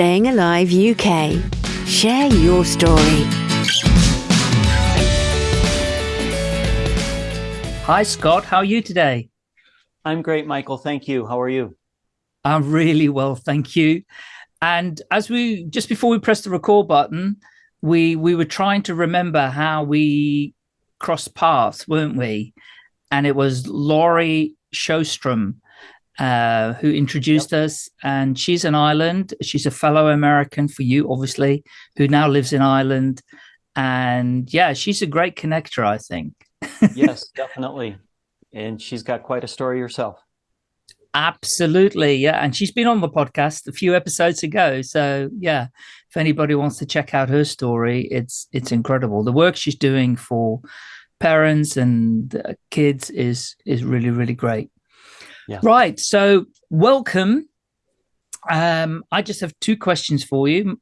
Staying Alive UK. Share your story. Hi, Scott. How are you today? I'm great, Michael. Thank you. How are you? I'm really well, thank you. And as we just before we pressed the record button, we we were trying to remember how we crossed paths, weren't we? And it was Laurie Showstrom uh, who introduced yep. us. And she's in Ireland. She's a fellow American for you, obviously, who now lives in Ireland. And yeah, she's a great connector, I think. yes, definitely. And she's got quite a story herself. Absolutely. Yeah. And she's been on the podcast a few episodes ago. So yeah, if anybody wants to check out her story, it's it's incredible. The work she's doing for parents and kids is is really, really great. Yeah. Right. So welcome. Um, I just have two questions for you.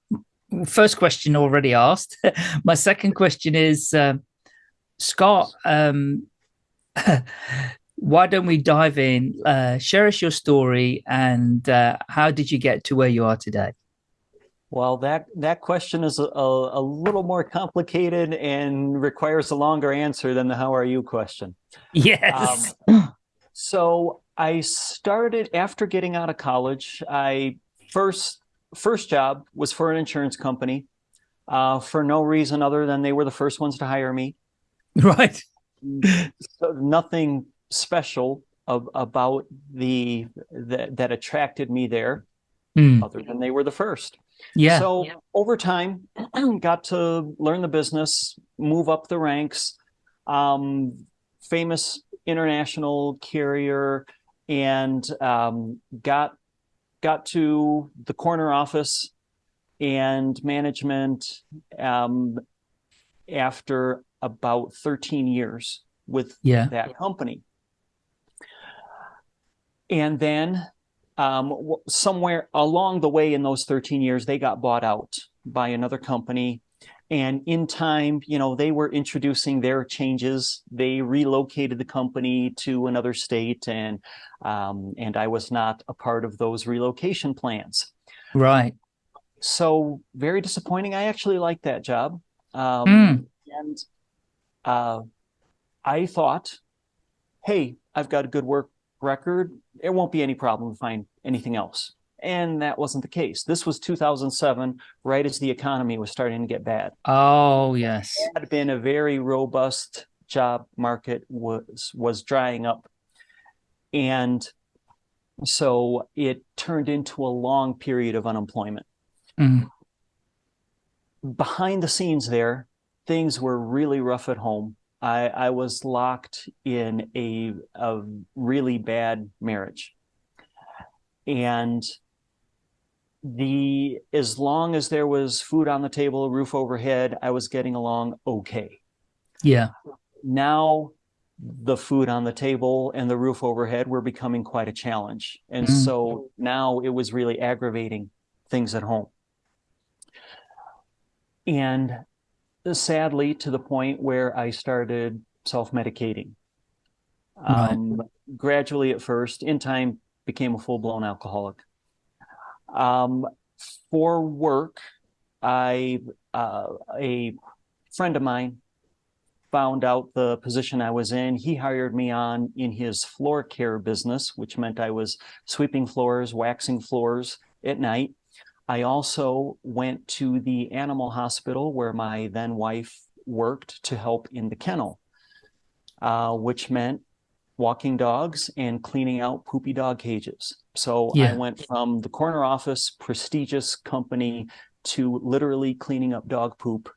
First question already asked. My second question is, uh, Scott, um, why don't we dive in? Uh, share us your story and uh, how did you get to where you are today? Well, that that question is a, a, little more complicated and requires a longer answer than the "How are you?" question. Yes. Um, so I started after getting out of college. I first first job was for an insurance company, uh, for no reason other than they were the first ones to hire me. Right. so nothing special of, about the that, that attracted me there, mm. other than they were the first. Yeah. So yeah. over time, got to learn the business, move up the ranks. Um, famous international carrier, and um, got got to the corner office and management um, after about 13 years with yeah. that company. And then um, somewhere along the way in those 13 years, they got bought out by another company. And in time, you know, they were introducing their changes. They relocated the company to another state, and um, and I was not a part of those relocation plans. Right. So very disappointing. I actually liked that job, um, mm. and uh, I thought, hey, I've got a good work record. It won't be any problem to find anything else. And that wasn't the case. This was 2007, right as the economy was starting to get bad. Oh, yes. It had been a very robust job market was was drying up. And so it turned into a long period of unemployment. Mm. Behind the scenes there, things were really rough at home. I, I was locked in a, a really bad marriage. And the as long as there was food on the table, a roof overhead, I was getting along okay. Yeah. Now the food on the table and the roof overhead were becoming quite a challenge. And mm. so now it was really aggravating things at home. And sadly, to the point where I started self-medicating. Right. Um, gradually at first, in time, became a full-blown alcoholic. Um, for work, I uh, a friend of mine found out the position I was in. He hired me on in his floor care business, which meant I was sweeping floors, waxing floors at night. I also went to the animal hospital where my then wife worked to help in the kennel, uh, which meant walking dogs and cleaning out poopy dog cages. So yeah. I went from the corner office, prestigious company, to literally cleaning up dog poop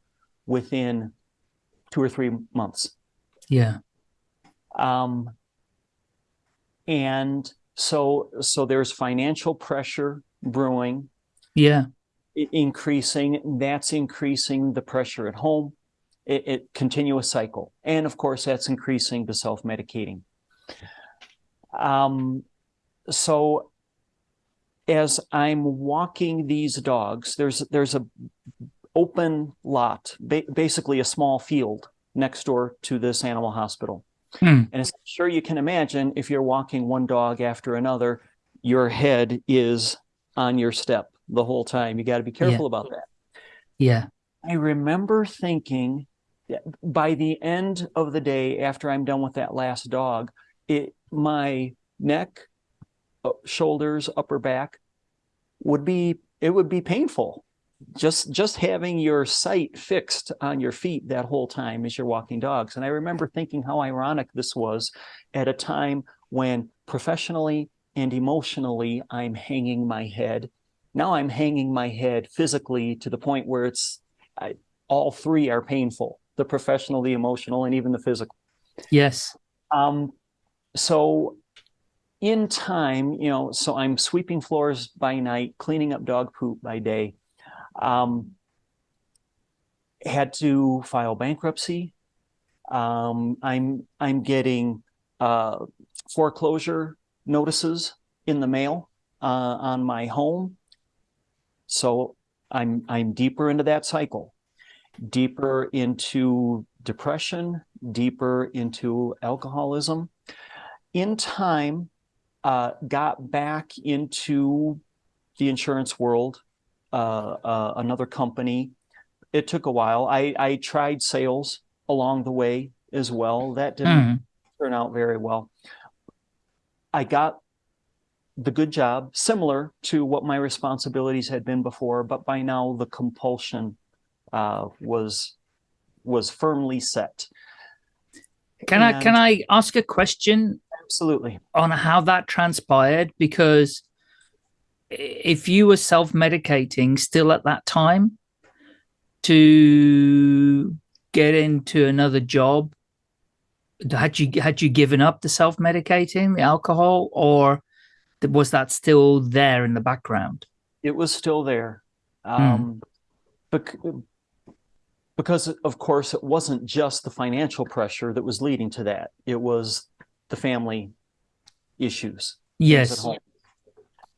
within two or three months. Yeah. Um, and so so there's financial pressure brewing. Yeah. Increasing. That's increasing the pressure at home. It, it continuous cycle, and of course that's increasing the self medicating. Um, so as I'm walking these dogs, there's there's a open lot, ba basically a small field next door to this animal hospital. Hmm. And as I'm sure you can imagine, if you're walking one dog after another, your head is on your step. the whole time. You got to be careful Yeah. about that. Yeah. I remember thinking that by the end of the day, after I'm done with that last dog, it my neck, shoulders, upper back would be it would be painful. Just just having your sight fixed on your feet that whole time as you're walking dogs. And I remember thinking how ironic this was at a time when professionally and emotionally I'm hanging my head. Now I'm hanging my head physically to the point where it's I, all three are painful the professional the emotional and even the physical Yes. um, so in time you know so i'm sweeping floors by night cleaning up dog poop by day. Um, had to file bankruptcy. Um, i'm i'm getting uh, foreclosure notices in the mail uh, on my home. So i'm i'm deeper into that cycle deeper into depression, deeper into alcoholism. In time, uh, got back into the insurance world, uh, uh, another company. It took a while. I, I tried sales along the way as well. That didn't Mm. turn out very well. I got the good job, similar to what my responsibilities had been before, but by now the compulsion uh, was was firmly set. Can I can I ask a question Absolutely. on how that transpired? Because if you were self-medicating still at that time to get into another job, had you had you given up the self-medicating, the alcohol, or was that still there in the background? It was still there. Hmm. Um, bec- because, of course, it wasn't just the financial pressure that was leading to that. It was the family issues. Yes.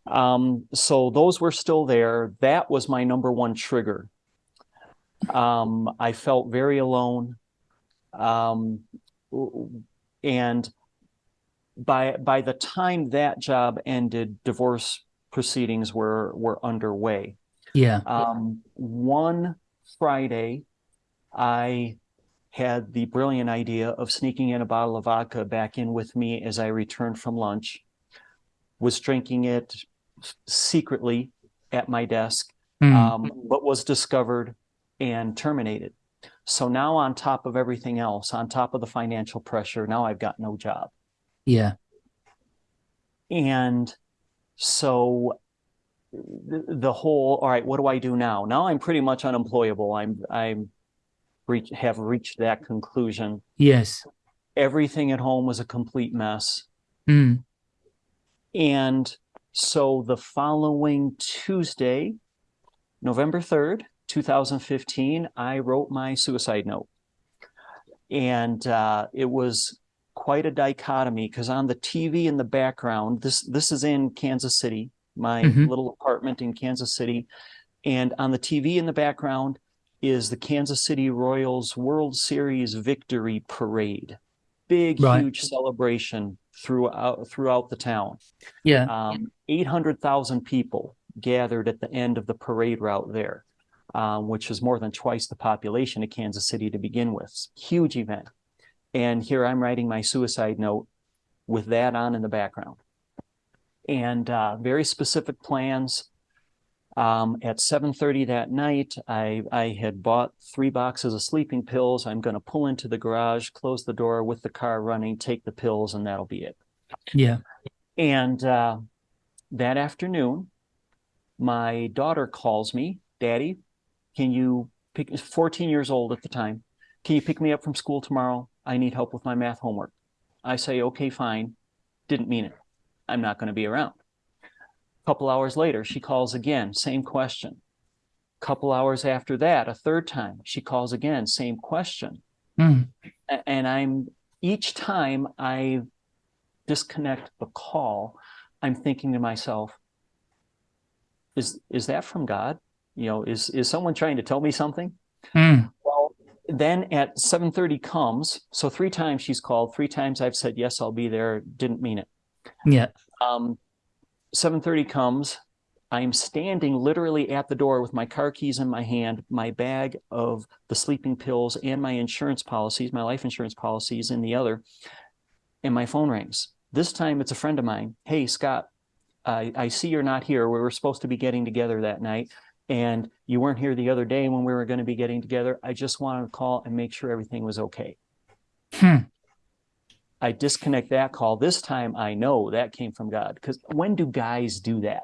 Um, so those were still there. That was my number one trigger. Um, I felt very alone. Um, and by by the time that job ended, divorce proceedings were were underway. Yeah. Um, one Friday, I had the brilliant idea of sneaking in a bottle of vodka back in with me as I returned from lunch, was drinking it secretly at my desk, Mm. um, but was discovered and terminated. So now, on top of everything else, on top of the financial pressure, now I've got no job. yeah. And so the, the whole, all right, what do I do now? Now I'm pretty much unemployable. I'm I'm reach, have reached that conclusion. Yes. Everything at home was a complete mess. Mm. And so the following Tuesday, November 3rd, 2015, I wrote my suicide note. And uh, it was quite a dichotomy because on the TV in the background, this this is in Kansas City, my Mhm. little apartment in Kansas City. And on the TV in the background is the Kansas City Royals World Series victory parade. Big, Right. huge celebration throughout throughout the town. Yeah. Um, 800,000 people gathered at the end of the parade route there, um, which is more than twice the population of Kansas City to begin with. Huge event. And here I'm writing my suicide note with that on in the background. And uh, very specific plans. Um, at 7:30 that night, I, I had bought three boxes of sleeping pills. I'm going to pull into the garage, close the door with the car running, take the pills, and that'll be it. Yeah. And uh, that afternoon, my daughter calls me, Daddy, can you pick, 14 years old at the time, can you pick me up from school tomorrow? I need help with my math homework. I say, okay, fine. Didn't mean it. I'm not going to be around. Couple hours later, she calls again, same question. Couple hours after that, a third time, she calls again, same question. Mm. And I'm each time I disconnect the call, I'm thinking to myself, is is that from God? You know, is is someone trying to tell me something? Mm. Well, then at 7:30 comes, so three times she's called, three times I've said yes, I'll be there, didn't mean it. Yeah. Um, 7:30 comes, I'm standing literally at the door with my car keys in my hand, my bag of the sleeping pills and my insurance policies, my life insurance policies in the other, and my phone rings. This time it's a friend of mine. Hey, Scott, I, I see you're not here. We were supposed to be getting together that night and you weren't here the other day when we were going to be getting together. I just wanted to call and make sure everything was okay. Hmm. I disconnect that call. This time I know that came from God. Because when do guys do that?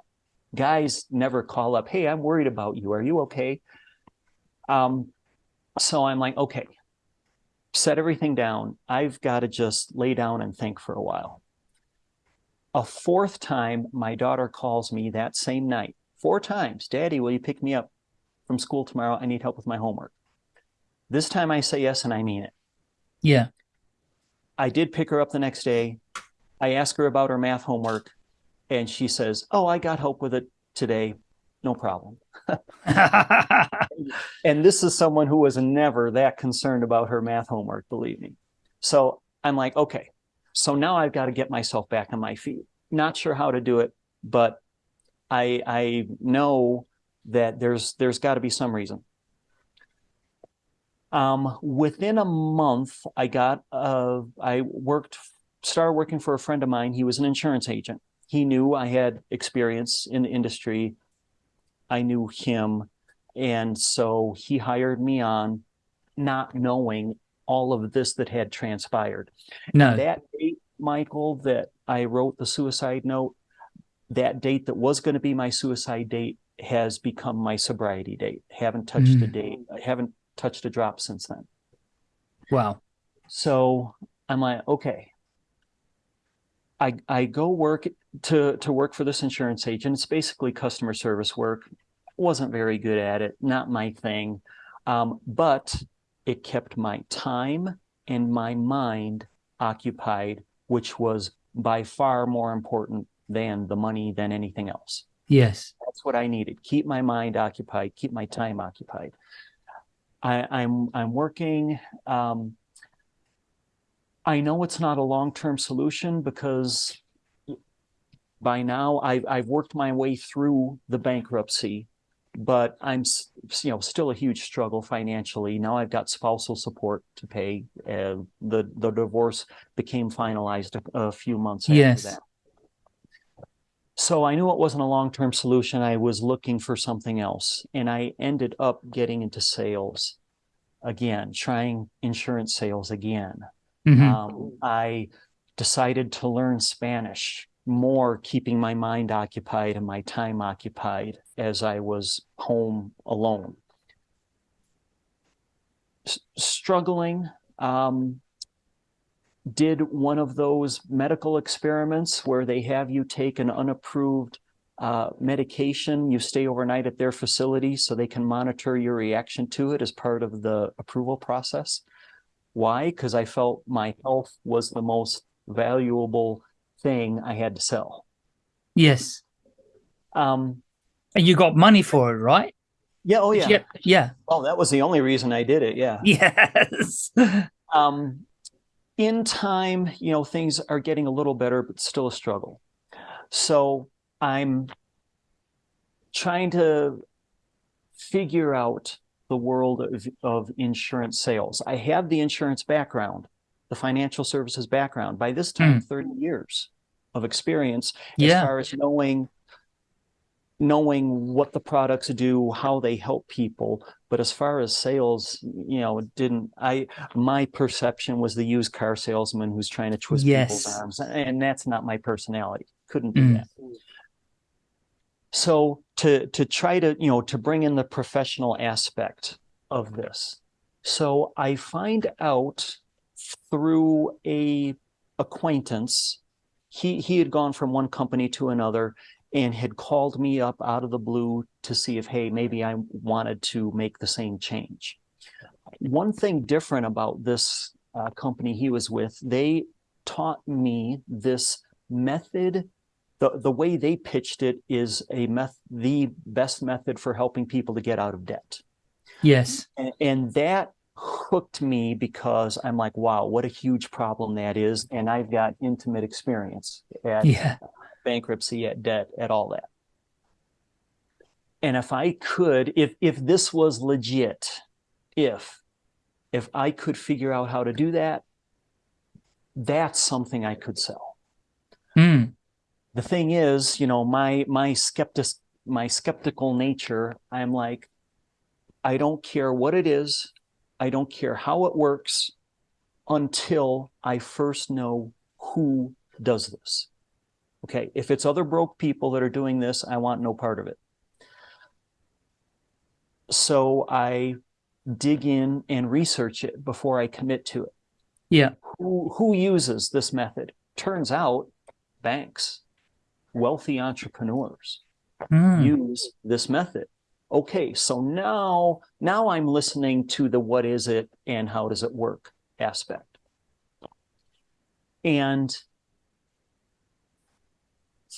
Guys never call up, hey, I'm worried about you. Are you okay? Um, so I'm like, okay, set everything down. I've got to just lay down and think for a while. A fourth time, my daughter calls me that same night, four times, Daddy, will you pick me up from school tomorrow? I need help with my homework. This time I say yes and I mean it. Yeah. I did pick her up the next day. I asked her about her math homework and she says, oh, I got help with it today. No problem. and this is someone who was never that concerned about her math homework, believe me. So I'm like, okay, so now I've got to get myself back on my feet. Not sure how to do it, but I, I know that there's, there's got to be some reason. Um, within a month, I got, uh, I worked, started working for a friend of mine. He was an insurance agent. He knew I had experience in the industry. I knew him. And so he hired me on not knowing all of this that had transpired. No. That date, Michael, that I wrote the suicide note, that date that was going to be my suicide date has become my sobriety date. Haven't touched mm. a date. I haven't touched a drop since then. Wow. So I'm like, okay. I I go work to to work for this insurance agent. It's basically customer service work. Wasn't very good at it. Not my thing. Um, but it kept my time and my mind occupied, which was by far more important than the money than anything else. Yes. That's what I needed. Keep my mind occupied, keep my time occupied. I, am I'm, I'm working. Um, I know it's not a long-term solution because by now I've, I've worked my way through the bankruptcy, but I'm you know still a huge struggle financially. Now I've got spousal support to pay. Uh, the the divorce became finalized a, a few months after yes. that. So I knew it wasn't a long-term solution. I was looking for something else. And I ended up getting into sales again, trying insurance sales again. Mm-hmm. Um, I decided to learn Spanish more, keeping my mind occupied and my time occupied as I was home alone. S- struggling, um, did one of those medical experiments where they have you take an unapproved uh, medication, you stay overnight at their facility so they can monitor your reaction to it as part of the approval process. Why? Because I felt my health was the most valuable thing I had to sell. Yes. Um, and you got money for it, right? Yeah. Oh, yeah. Yeah. yeah. Oh, that was the only reason I did it. Yeah. Yes. um, in time, you know, things are getting a little better, but still a struggle. So I'm trying to figure out the world of, of insurance sales. I have the insurance background, the financial services background. By this time, mm. 30 years of experience yeah. as far as knowing knowing what the products do, how they help people. But as far as sales, you know, didn't I? My perception was the used car salesman who's trying to twist yes. people's arms, and that's not my personality. Couldn't do mm. that. So to to try to you know to bring in the professional aspect of this, so I find out through a acquaintance he he had gone from one company to another and had called me up out of the blue to see if, hey, maybe I wanted to make the same change. One thing different about this uh, company he was with, they taught me this method. The, the way they pitched it is a meth the best method for helping people to get out of debt. Yes. And, and that hooked me because I'm like, wow, what a huge problem that is. And I've got intimate experience at yeah bankruptcy, at debt, at all that. And if I could, if if this was legit, if if I could figure out how to do that, that's something I could sell. Mm. The thing is, you know, my my skeptic my skeptical nature, I'm like, I don't care what it is, I don't care how it works until I first know who does this. Okay, if it's other broke people that are doing this, I want no part of it. So I dig in and research it before I commit to it. Yeah. Who, who uses this method? Turns out banks, wealthy entrepreneurs Mm. use this method. Okay, so now now I'm listening to the what is it and how does it work aspect. And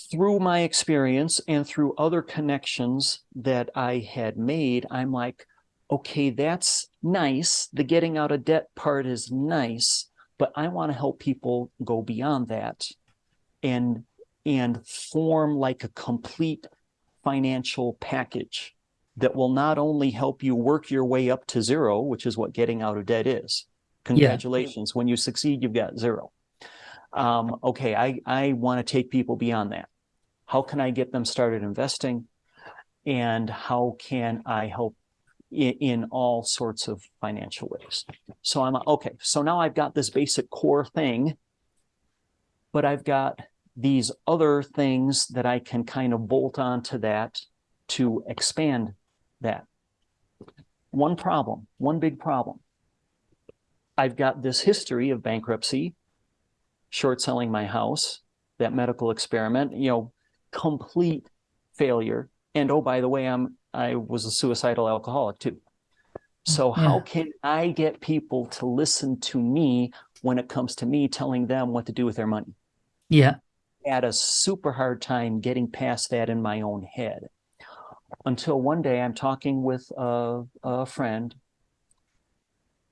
through my experience and through other connections that I had made, I'm like, okay, that's nice. The getting out of debt part is nice, but I want to help people go beyond that and and form like a complete financial package that will not only help you work your way up to zero, which is what getting out of debt is. Congratulations. When you succeed, you've got zero. Um, okay, I, I want to take people beyond that. How can I get them started investing? And how can I help in, in all sorts of financial ways? So I'm okay. So now I've got this basic core thing, but I've got these other things that I can kind of bolt onto that to expand that. One problem, one big problem. I've got this history of bankruptcy, short selling my house, that medical experiment, you know, complete failure. And oh, by the way, I'm I was a suicidal alcoholic too. So mm-hmm. how can I get people to listen to me when it comes to me telling them what to do with their money? Yeah. I had a super hard time getting past that in my own head until one day I'm talking with a, a friend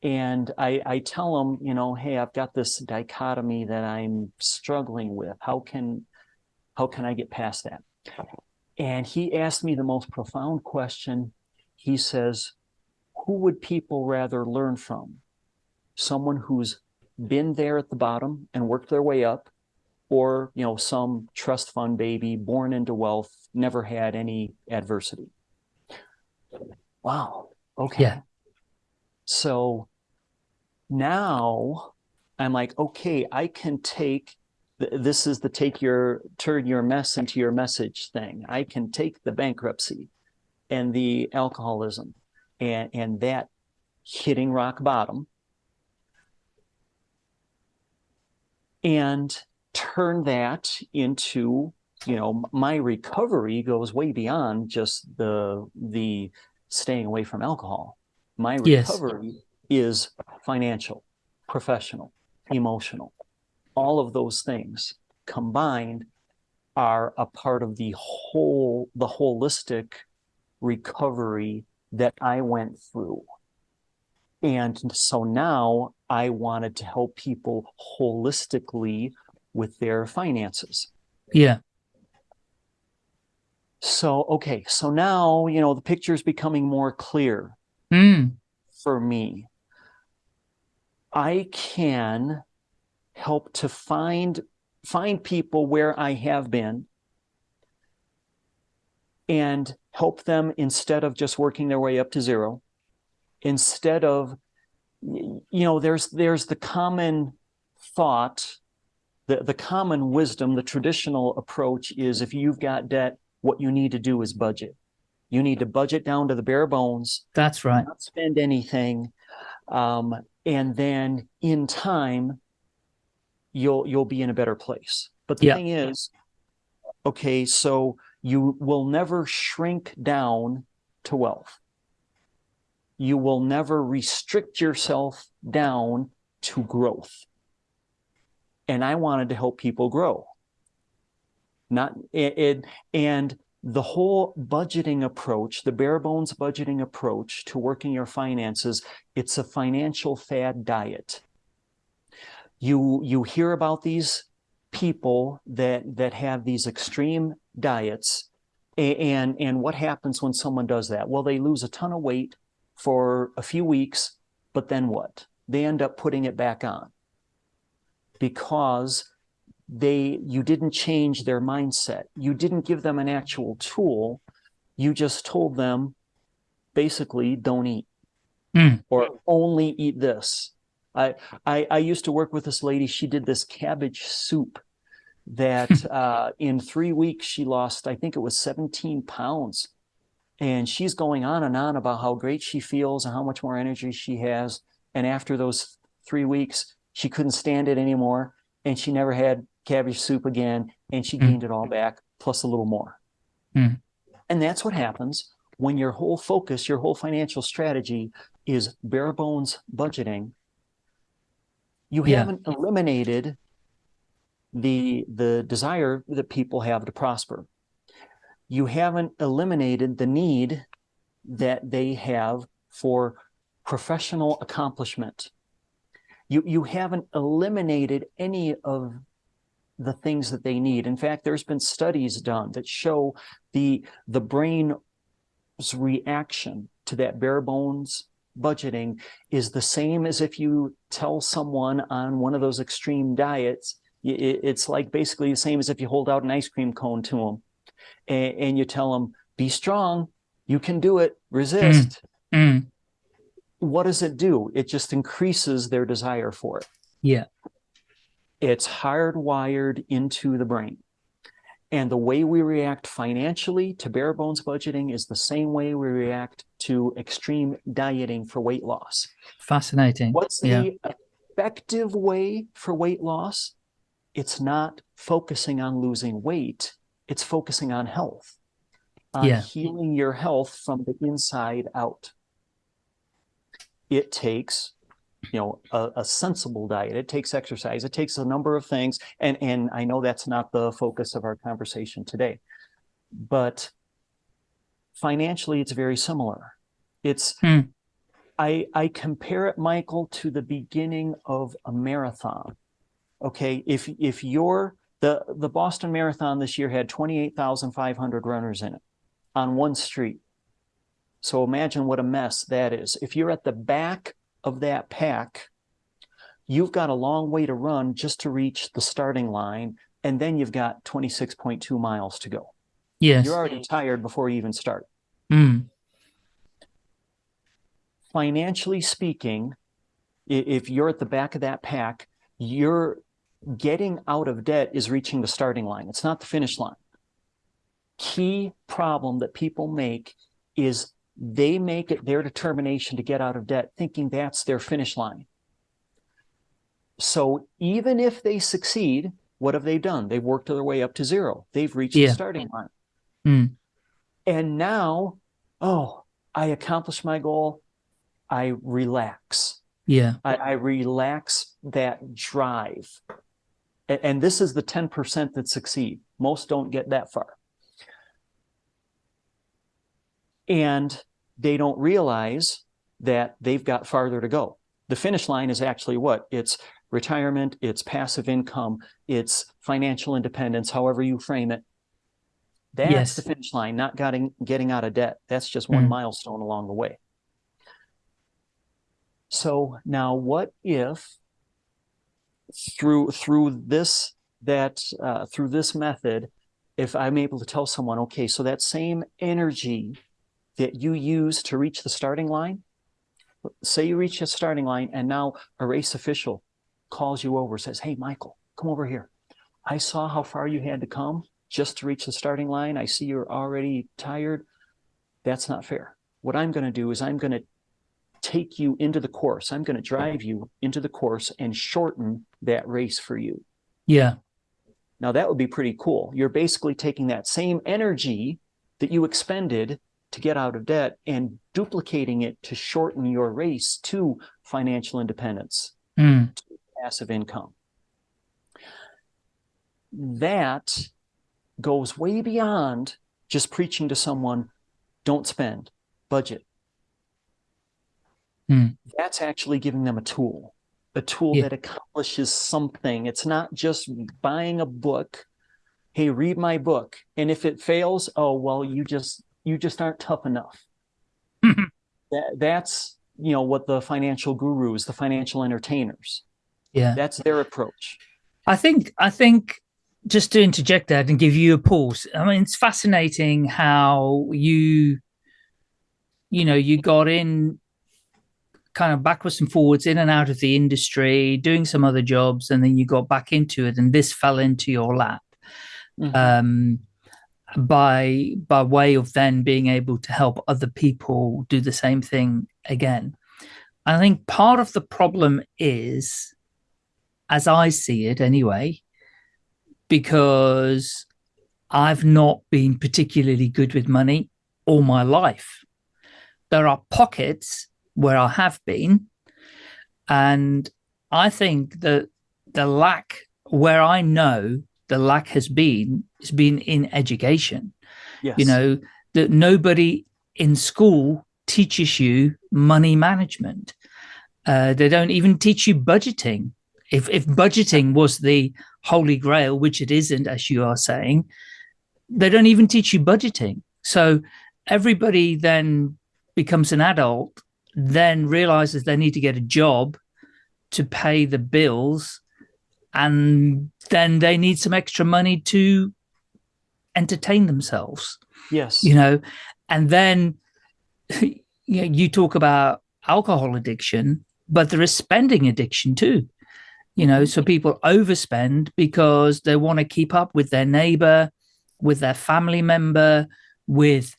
and I, I tell him, you know, hey, I've got this dichotomy that I'm struggling with. How can how can I get past that? And he asked me the most profound question. He says, who would people rather learn from? Someone who's been there at the bottom and worked their way up, or you know, some trust fund baby born into wealth, never had any adversity. Wow. Okay. Yeah. So now I'm like, okay, I can take this is the take your turn your mess into your message thing. I can take the bankruptcy and the alcoholism and and that hitting rock bottom and turn that into you know my recovery goes way beyond just the the staying away from alcohol my Yes. recovery is financial professional emotional all of those things combined are a part of the whole the holistic recovery that I went through and so now I wanted to help people holistically with their finances Yeah. so okay so now you know the picture is becoming more clear Mm. for me i can help to find find people where i have been and help them instead of just working their way up to zero instead of you know there's there's the common thought the, the common wisdom the traditional approach is if you've got debt what you need to do is budget you need to budget down to the bare bones That's right. not spend anything um, and then in time you'll you'll be in a better place. But the Yeah. thing is okay so you will never shrink down to wealth. You will never restrict yourself down to growth. And i wanted to help people grow. Not it, it and the whole budgeting approach the bare bones budgeting approach to working your finances it's a financial fad diet you you hear about these people that that have these extreme diets And, and what happens when someone does that? Well, they lose a ton of weight for a few weeks, but then what? They end up putting it back on because they you didn't change their mindset. You didn't give them an actual tool. You just told them basically don't eat Mm. or only eat this. I, I I used to work with this lady. She did this cabbage soup that uh, in three weeks she lost, I think it was 17 pounds. And she's going on and on about how great she feels and how much more energy she has. And after those three weeks, she couldn't stand it anymore. And she never had cabbage soup again. And she Mm. gained it all back, plus a little more. Mm. And that's what happens when your whole focus, your whole financial strategy is bare bones budgeting. You Yeah. haven't eliminated the the desire that people have to prosper. You haven't eliminated the need that they have for professional accomplishment. You you haven't eliminated any of the things that they need. In fact, there's been studies done that show the the brain's reaction to that bare bones budgeting is the same as if you tell someone on one of those extreme diets it's like basically the same as if you hold out an ice cream cone to them and, and you tell them be strong you can do it resist. Mm. what does it do? It just increases their desire for it. Yeah. it's hardwired into the brain. And the way we react financially to bare bones budgeting is the same way we react to extreme dieting for weight loss Fascinating. What's Yeah. the effective way for weight loss? It's not focusing on losing weight, it's focusing on health, on Yeah. healing your health from the inside out. It takes you know a, a sensible diet it takes exercise it takes a number of things and and i know that's not the focus of our conversation today but financially it's very similar it's Hmm. I, I compare it, Michael, to the beginning of a marathon. Okay, if if you're the the Boston Marathon this year had twenty eight thousand five hundred runners in it on one street. So imagine what a mess that is. If you're at the back of that pack, you've got a long way to run just to reach the starting line, and then you've got twenty six point two miles to go. Yes. You're already tired before you even start. Mm. financially speaking, if you're at the back of that pack, you're getting out of debt is reaching the starting line. It's not the finish line. Key problem that people make is they make it their determination to get out of debt, thinking that's their finish line. So even if they succeed, what have they done? They've worked their way up to zero. They've reached Yeah. the starting line. Mm. And now, oh, I accomplished my goal. I relax. Yeah. I, I relax that drive. A- And, this is the 10% that succeed. Most don't get that far. And they don't realize that they've got farther to go. The finish line is actually what? It's retirement, it's passive income, it's financial independence, however you frame it. That's Yes. the finish line, not getting getting out of debt. That's just one Mm. milestone along the way. So now what if through through this that uh, through this method, if I'm able to tell someone, okay, so that same energy that you use to reach the starting line, say you reach the starting line and now a race official calls you over, says, Hey, Michael, come over here. I saw how far you had to come just to reach the starting line. I see you're already tired. That's not fair. What I'm going to do is I'm going to take you into the course. I'm going to drive you into the course and shorten that race for you. Yeah. Now, that would be pretty cool. You're basically taking that same energy that you expended to get out of debt and duplicating it to shorten your race to financial independence, Mm. passive income. That goes way beyond just preaching to someone don't spend, budget. Hmm. That's actually giving them a tool, a tool Yeah. that accomplishes something. It's not just buying a book hey, read my book. And if it fails, oh, well, you just, you just aren't tough enough. that, that's, you know, what the financial gurus, the financial entertainers, yeah, that's their approach. I think, I think just to interject that and give you a pause. I mean, it's fascinating how you, you know, you got in kind of backwards and forwards in and out of the industry, doing some other jobs, and then you got back into it, and this fell into your lap. Mm -hmm. um, by by way of then being able to help other people do the same thing again. I think part of the problem is, as I see it anyway, because I've not been particularly good with money all my life. There are pockets where I have been, and I think that the lack where I know the lack has been has been in education. Yes. You know, that nobody in school teaches you money management. Uh, they don't even teach you budgeting. If, if budgeting was the holy grail, which it isn't, as you are saying, they don't even teach you budgeting. So everybody then becomes an adult, then realizes they need to get a job to pay the bills and then they need some extra money to entertain themselves. Yes. You know, and then you, know, you talk about alcohol addiction, but there is spending addiction too. You know, so people overspend because they want to keep up with their neighbor, with their family member, with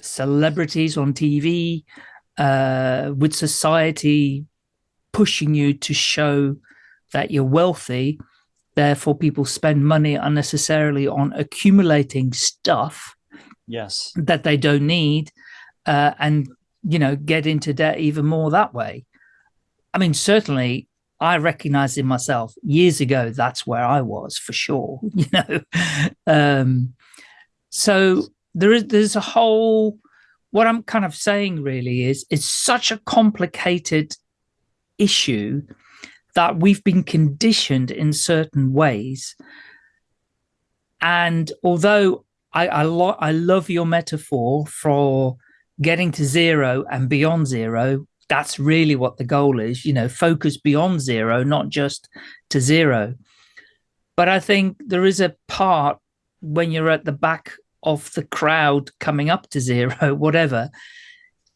celebrities on TV, uh, with society pushing you to show that you're wealthy, therefore people spend money unnecessarily on accumulating stuff yes. that they don't need uh, and you know get into debt even more that way. I mean certainly i recognize in myself years ago that's where i was for sure you know um so there is there's a whole what i'm kind of saying really is it's such a complicated issue that we've been conditioned in certain ways. And although I, I, lo I love your metaphor for getting to zero and beyond zero, that's really what the goal is, you know, focus beyond zero, not just to zero. But I think there is a part when you're at the back of the crowd coming up to zero, whatever,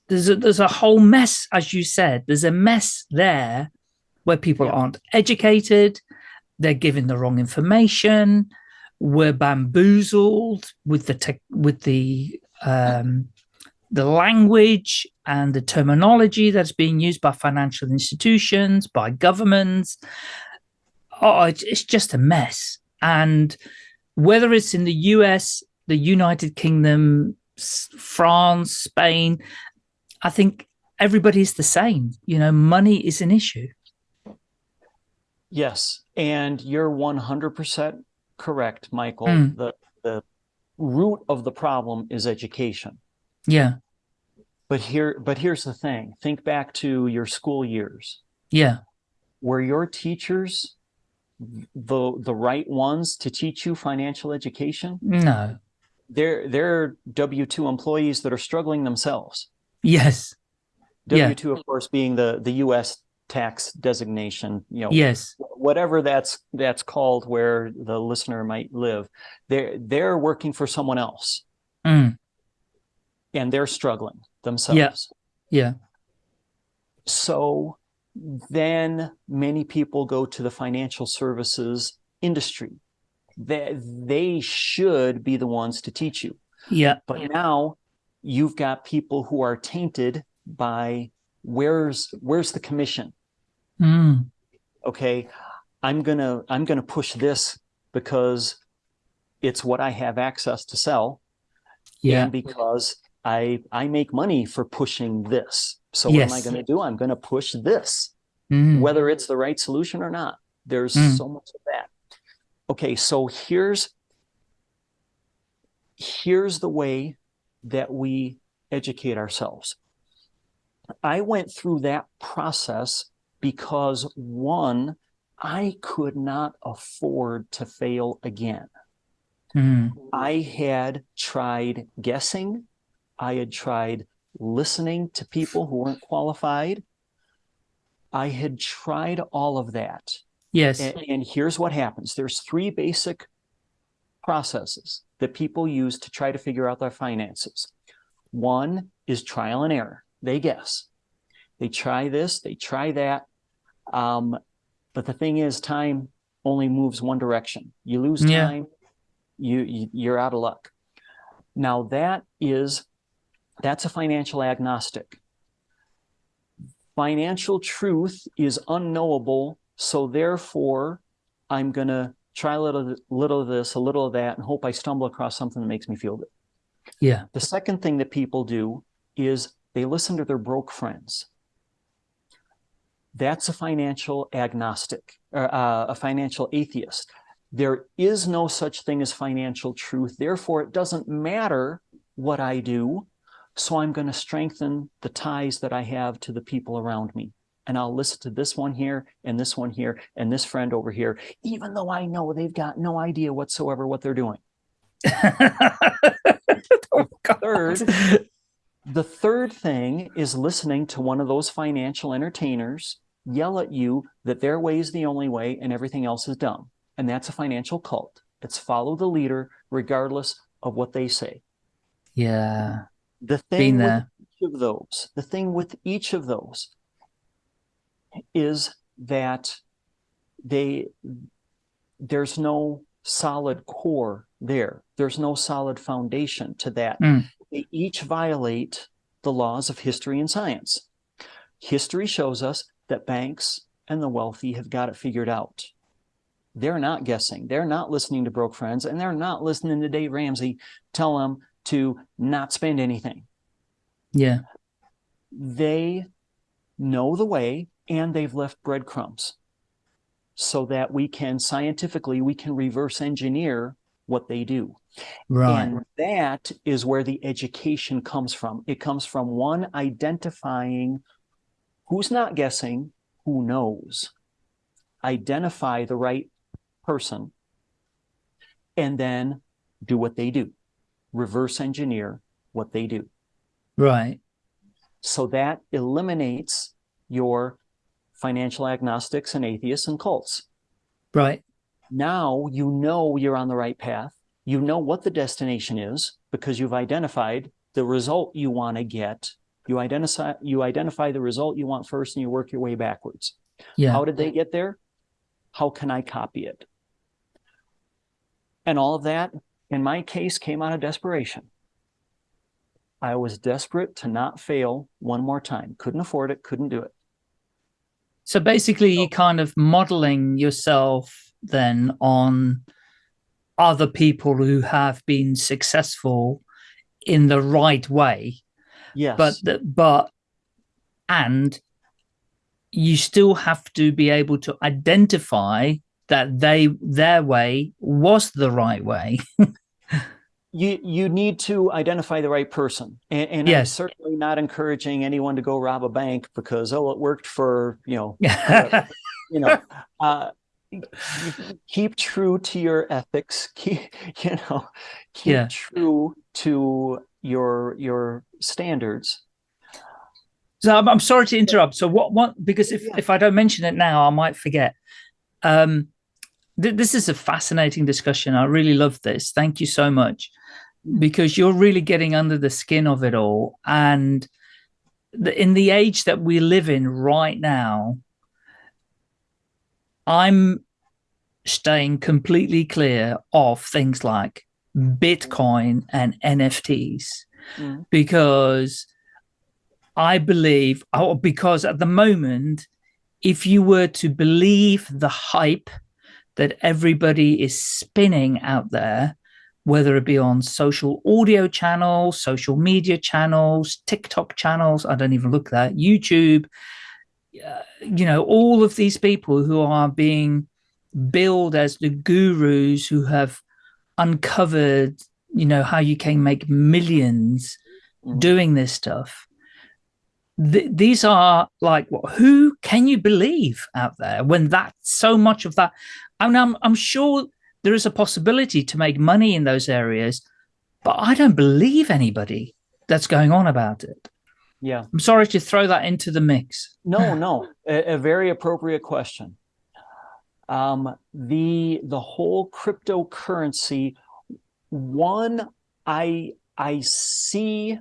there's a, there's a whole mess, as you said, there's a mess there where people aren't educated, they're given the wrong information, we're bamboozled with the tech, with the um, the language and the terminology that's being used by financial institutions, by governments. Oh, it's just a mess. And whether it's in the US, the United Kingdom, France, Spain, I think everybody's the same. You know, money is an issue. Yes, and you're 100% correct, Michael. Mm. The the root of the problem is education. Yeah. But here but here's the thing. Think back to your school years. Yeah. Were your teachers the the right ones to teach you financial education? No. They're they're W2 employees that are struggling themselves. Yes. W2 yeah. of course being the the US tax designation, you know, yes, whatever that's that's called, where the listener might live, they're they're working for someone else, mm. and they're struggling themselves. Yeah, yeah. So then many people go to the financial services industry. That they should be the ones to teach you. Yeah. But now you've got people who are tainted by where's where's the commission mm. okay i'm gonna i'm gonna push this because it's what i have access to sell yeah and because i i make money for pushing this so yes. what am i going to do i'm going to push this mm. whether it's the right solution or not there's mm. so much of that okay so here's here's the way that we educate ourselves I went through that process because one, I could not afford to fail again. Mm. I had tried guessing. I had tried listening to people who weren't qualified. I had tried all of that. Yes. And, and here's what happens. There's three basic processes that people use to try to figure out their finances. One is trial and error. They guess. They try this, they try that. Um, but the thing is, time only moves one direction. You lose Yeah. time, you, you you're out of luck. Now that is that's a financial agnostic. Financial truth is unknowable, so therefore I'm gonna try a little little of this, a little of that, and hope I stumble across something that makes me feel good. Yeah. The second thing that people do is they listen to their broke friends. That's a financial agnostic, or uh, a financial atheist. There is no such thing as financial truth. Therefore, it doesn't matter what I do. So I'm going to strengthen the ties that I have to the people around me. And I'll listen to this one here and this one here and this friend over here, even though I know they've got no idea whatsoever what they're doing. oh, Third, The third thing is listening to one of those financial entertainers yell at you that their way is the only way and everything else is dumb. And that's a financial cult. It's follow the leader regardless of what they say. Yeah. The thing with each of those, the thing with each of those is that they there's no solid core there. There's no solid foundation to that. Mm. They each violate the laws of history and science. History shows us that banks and the wealthy have got it figured out. They're not guessing. They're not listening to broke friends, and they're not listening to Dave Ramsey tell them to not spend anything. Yeah. They know the way and they've left breadcrumbs so that we can scientifically we can reverse engineer what they do. Right. And that is where the education comes from. It comes from one identifying who's not guessing, who knows. Identify the right person and then do what they do. Reverse engineer what they do. right. So that eliminates your financial agnostics and atheists and cults. Right. Now you know you're on the right path. You know what the destination is because you've identified the result you want to get. You identify you identify the result you want first and you work your way backwards. Yeah. How did they get there? How can I copy it? And all of that, in my case, came out of desperation. I was desperate to not fail one more time. Couldn't afford it, couldn't do it. So basically, you're kind of modeling yourself then on other people who have been successful in the right way, Yes. but but and you still have to be able to identify that they their way was the right way. you you need to identify the right person and, and i'm Yes. certainly not encouraging anyone to go rob a bank because oh it worked for you know you know uh keep true to your ethics keep you know keep Yeah. true to your your standards So I'm, I'm sorry to interrupt. So what what because if, Yeah. if I don't mention it now, I might forget. Um th this is a fascinating discussion. I really love this. Thank you so much. Because you're really getting under the skin of it all. And the, in the age that we live in right now, I'm staying completely clear of things like Bitcoin and NFTs Mhm. because I believe, oh, because at the moment, if you were to believe the hype that everybody is spinning out there, whether it be on social audio channels, social media channels, TikTok channels, I don't even look at that, YouTube, uh, you know, all of these people who are being billed as the gurus who have uncovered, you know, how you can make millions Mhm. doing this stuff. Th- these are like, what, who can you believe out there when that so much of that? I mean, I'm, I'm sure there is a possibility to make money in those areas, but I don't believe anybody that's going on about it. Yeah. I'm sorry to throw that into the mix. No, no, a, a very appropriate question. Um, the the whole cryptocurrency, one, I I see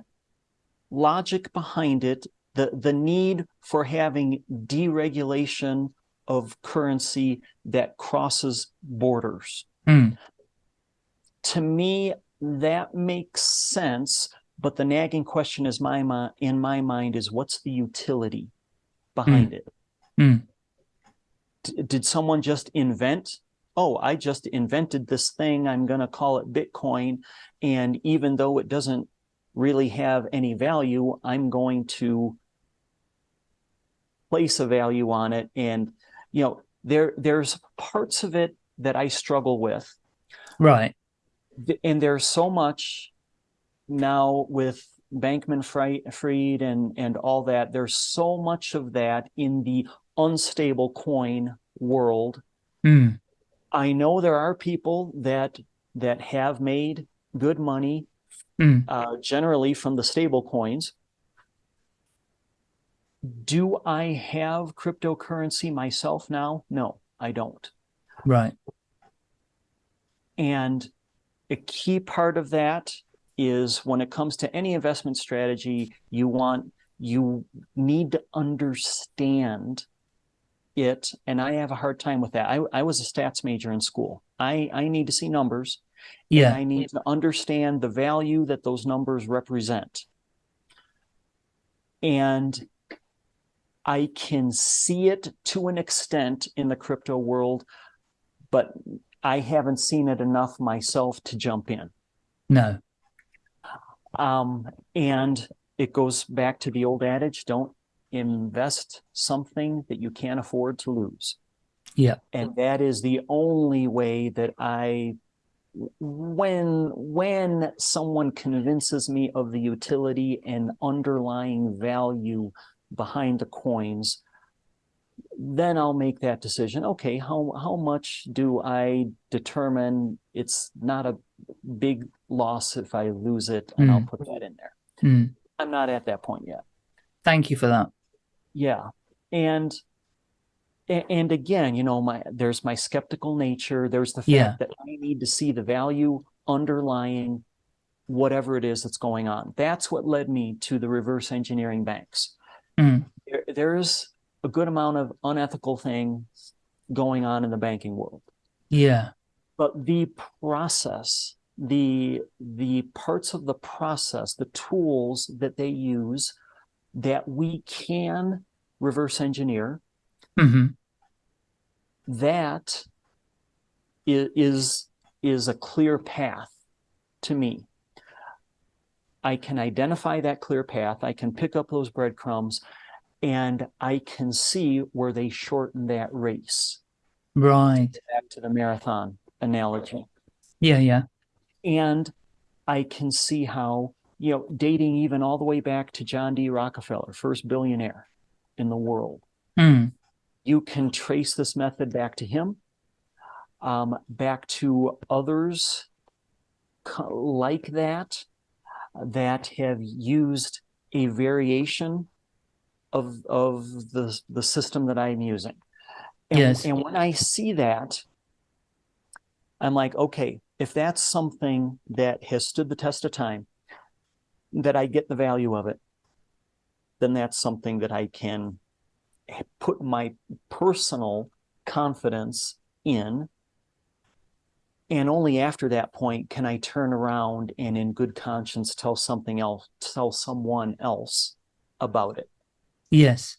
logic behind it, the the need for having deregulation of currency that crosses borders. Mm. To me, that makes sense. But the nagging question is my in my mind is what's the utility behind mm. it? Mm. did someone just invent? Oh, I just invented this thing. I'm going to call it Bitcoin. And even though it doesn't really have any value, I'm going to place a value on it. And, you know, there there's parts of it that I struggle with. Right. And there's so much now with Bankman Fried and, and all that, there's so much of that in the unstable coin world. Mm. I know there are people that that have made good money, mm. uh, generally from the stable coins. Do I have cryptocurrency myself now? No, I don't. Right. And a key part of that is when it comes to any investment strategy, you want you need to understand it. And I have a hard time with that. I, I was a stats major in school. I, I need to see numbers. Yeah. I need to understand the value that those numbers represent. And I can see it to an extent in the crypto world, but I haven't seen it enough myself to jump in. No. Um, and it goes back to the old adage, don't invest something that you can't afford to lose. Yeah. And that is the only way that I when when someone convinces me of the utility and underlying value behind the coins, then I'll make that decision. Okay, how how much do I determine it's not a big loss if I lose it, and mm. I'll put that in there. Mm. I'm not at that point yet. Thank you for that. Yeah, and and again, you know, my there's my skeptical nature. There's the fact yeah. that I need to see the value underlying whatever it is that's going on. That's what led me to the reverse engineering banks. Mm. There, there's a good amount of unethical things going on in the banking world. Yeah. But the process, the the parts of the process, the tools that they use that we can reverse engineer, mm-hmm. that is is a clear path to me. I can identify that clear path. I can pick up those breadcrumbs and I can see where they shorten that race. Right. Back to the marathon analogy. Yeah, yeah. And I can see how, you know, dating even all the way back to John D. Rockefeller, first billionaire in the world. Mm. You can trace this method back to him, um, back to others like that, that have used a variation of, of the, the system that I'm using. And, yes. and when I see that, I'm like, okay, if that's something that has stood the test of time, that I get the value of it, then that's something that I can put my personal confidence in. And only after that point can I turn around and in good conscience tell something else, tell someone else about it. Yes.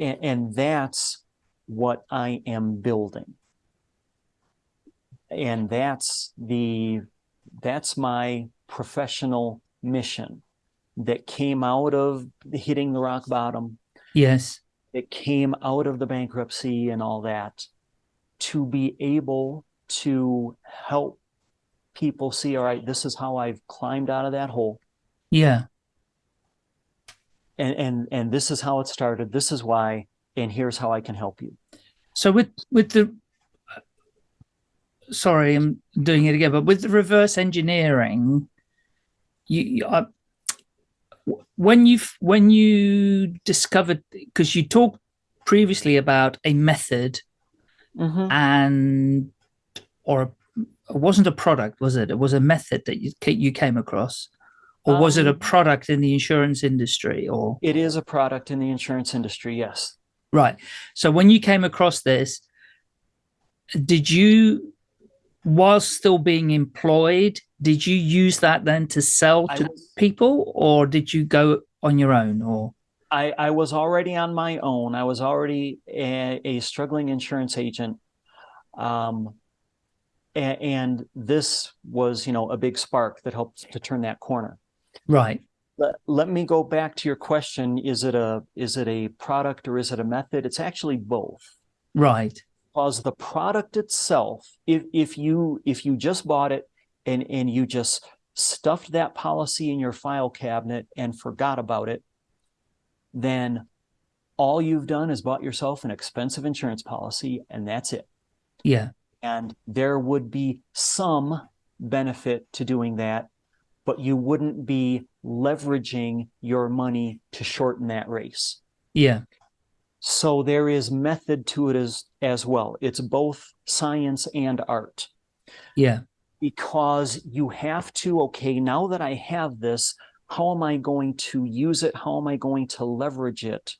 And, and that's what I am building. And that's the that's my professional mission that came out of hitting the rock bottom. Yes. It came out of the bankruptcy and all that to be able to help people see, all right, this is how I've climbed out of that hole. Yeah. And and and this is how it started. This is why, and here's how I can help you. So with with the sorry, I'm doing it again, but with the reverse engineering, you, you uh, when you when you discovered because you talked previously about a method mm -hmm. and or it wasn't a product, was it? It was a method that you you came across, or was it a um, product in the insurance industry? Or it is a product in the insurance industry. Yes. Right. So when you came across this, did you, while still being employed, did you use that then to sell to was, people, or did you go on your own? Or I, I was already on my own. I was already a, a struggling insurance agent. Um, and, and this was, you know, a big spark that helped to turn that corner. Right. Let, let me go back to your question. Is it a is it a product or is it a method? It's actually both. Right. Because the product itself, if if you if you just bought it and and you just stuffed that policy in your file cabinet and forgot about it, then all you've done is bought yourself an expensive insurance policy and that's it. Yeah. And there would be some benefit to doing that, but you wouldn't be leveraging your money to shorten that race. Yeah. So there is method to it as, as well. It's both science and art. Yeah. Because you have to, okay, now that I have this, how am I going to use it? How am I going to leverage it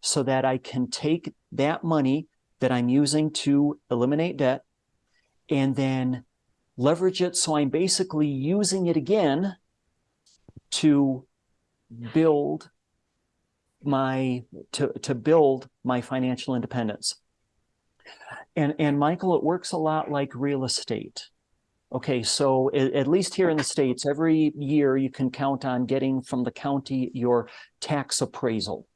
so that I can take that money that I'm using to eliminate debt and then leverage it. So I'm basically using it again to build my to to build my financial independence. And and Michael, it works a lot like real estate. Okay, so at least here in the States, every year you can count on getting from the county your tax appraisal.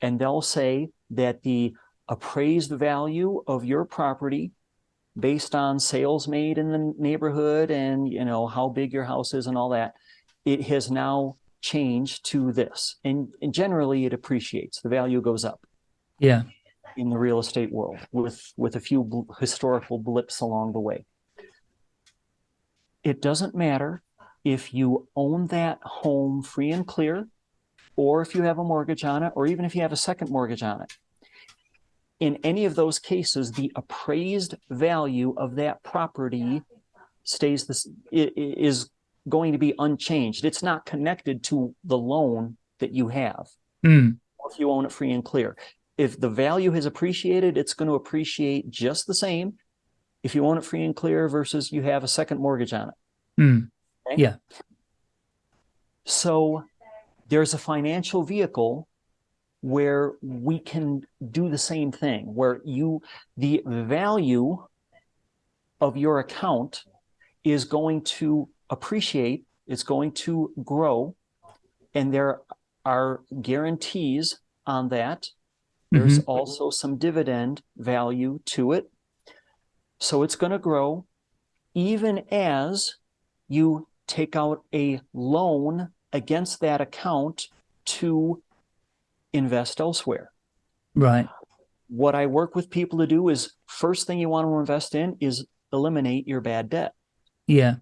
And they'll say that the appraised value of your property based on sales made in the neighborhood and you know how big your house is and all that it has now changed to this. And, and generally it appreciates. The value goes up. Yeah. In the real estate world with with a few historical blips along the way. It doesn't matter if you own that home free and clear or if you have a mortgage on it or even if you have a second mortgage on it in any of those cases, the appraised value of that property stays this is going to be unchanged. It's not connected to the loan that you have. Mm. If you own it free and clear. If the value has appreciated, it's going to appreciate just the same if you own it free and clear versus you have a second mortgage on it. Mm. Okay? Yeah. So there's a financial vehicle where we can do the same thing, where you, the value of your account is going to appreciate, it's going to grow, and there are guarantees on that. There's mm -hmm. also some dividend value to it. So it's going to grow even as you take out a loan against that account to invest elsewhere. Right. What I work with people to do is first thing you want to invest in is eliminate your bad debt. Yeah.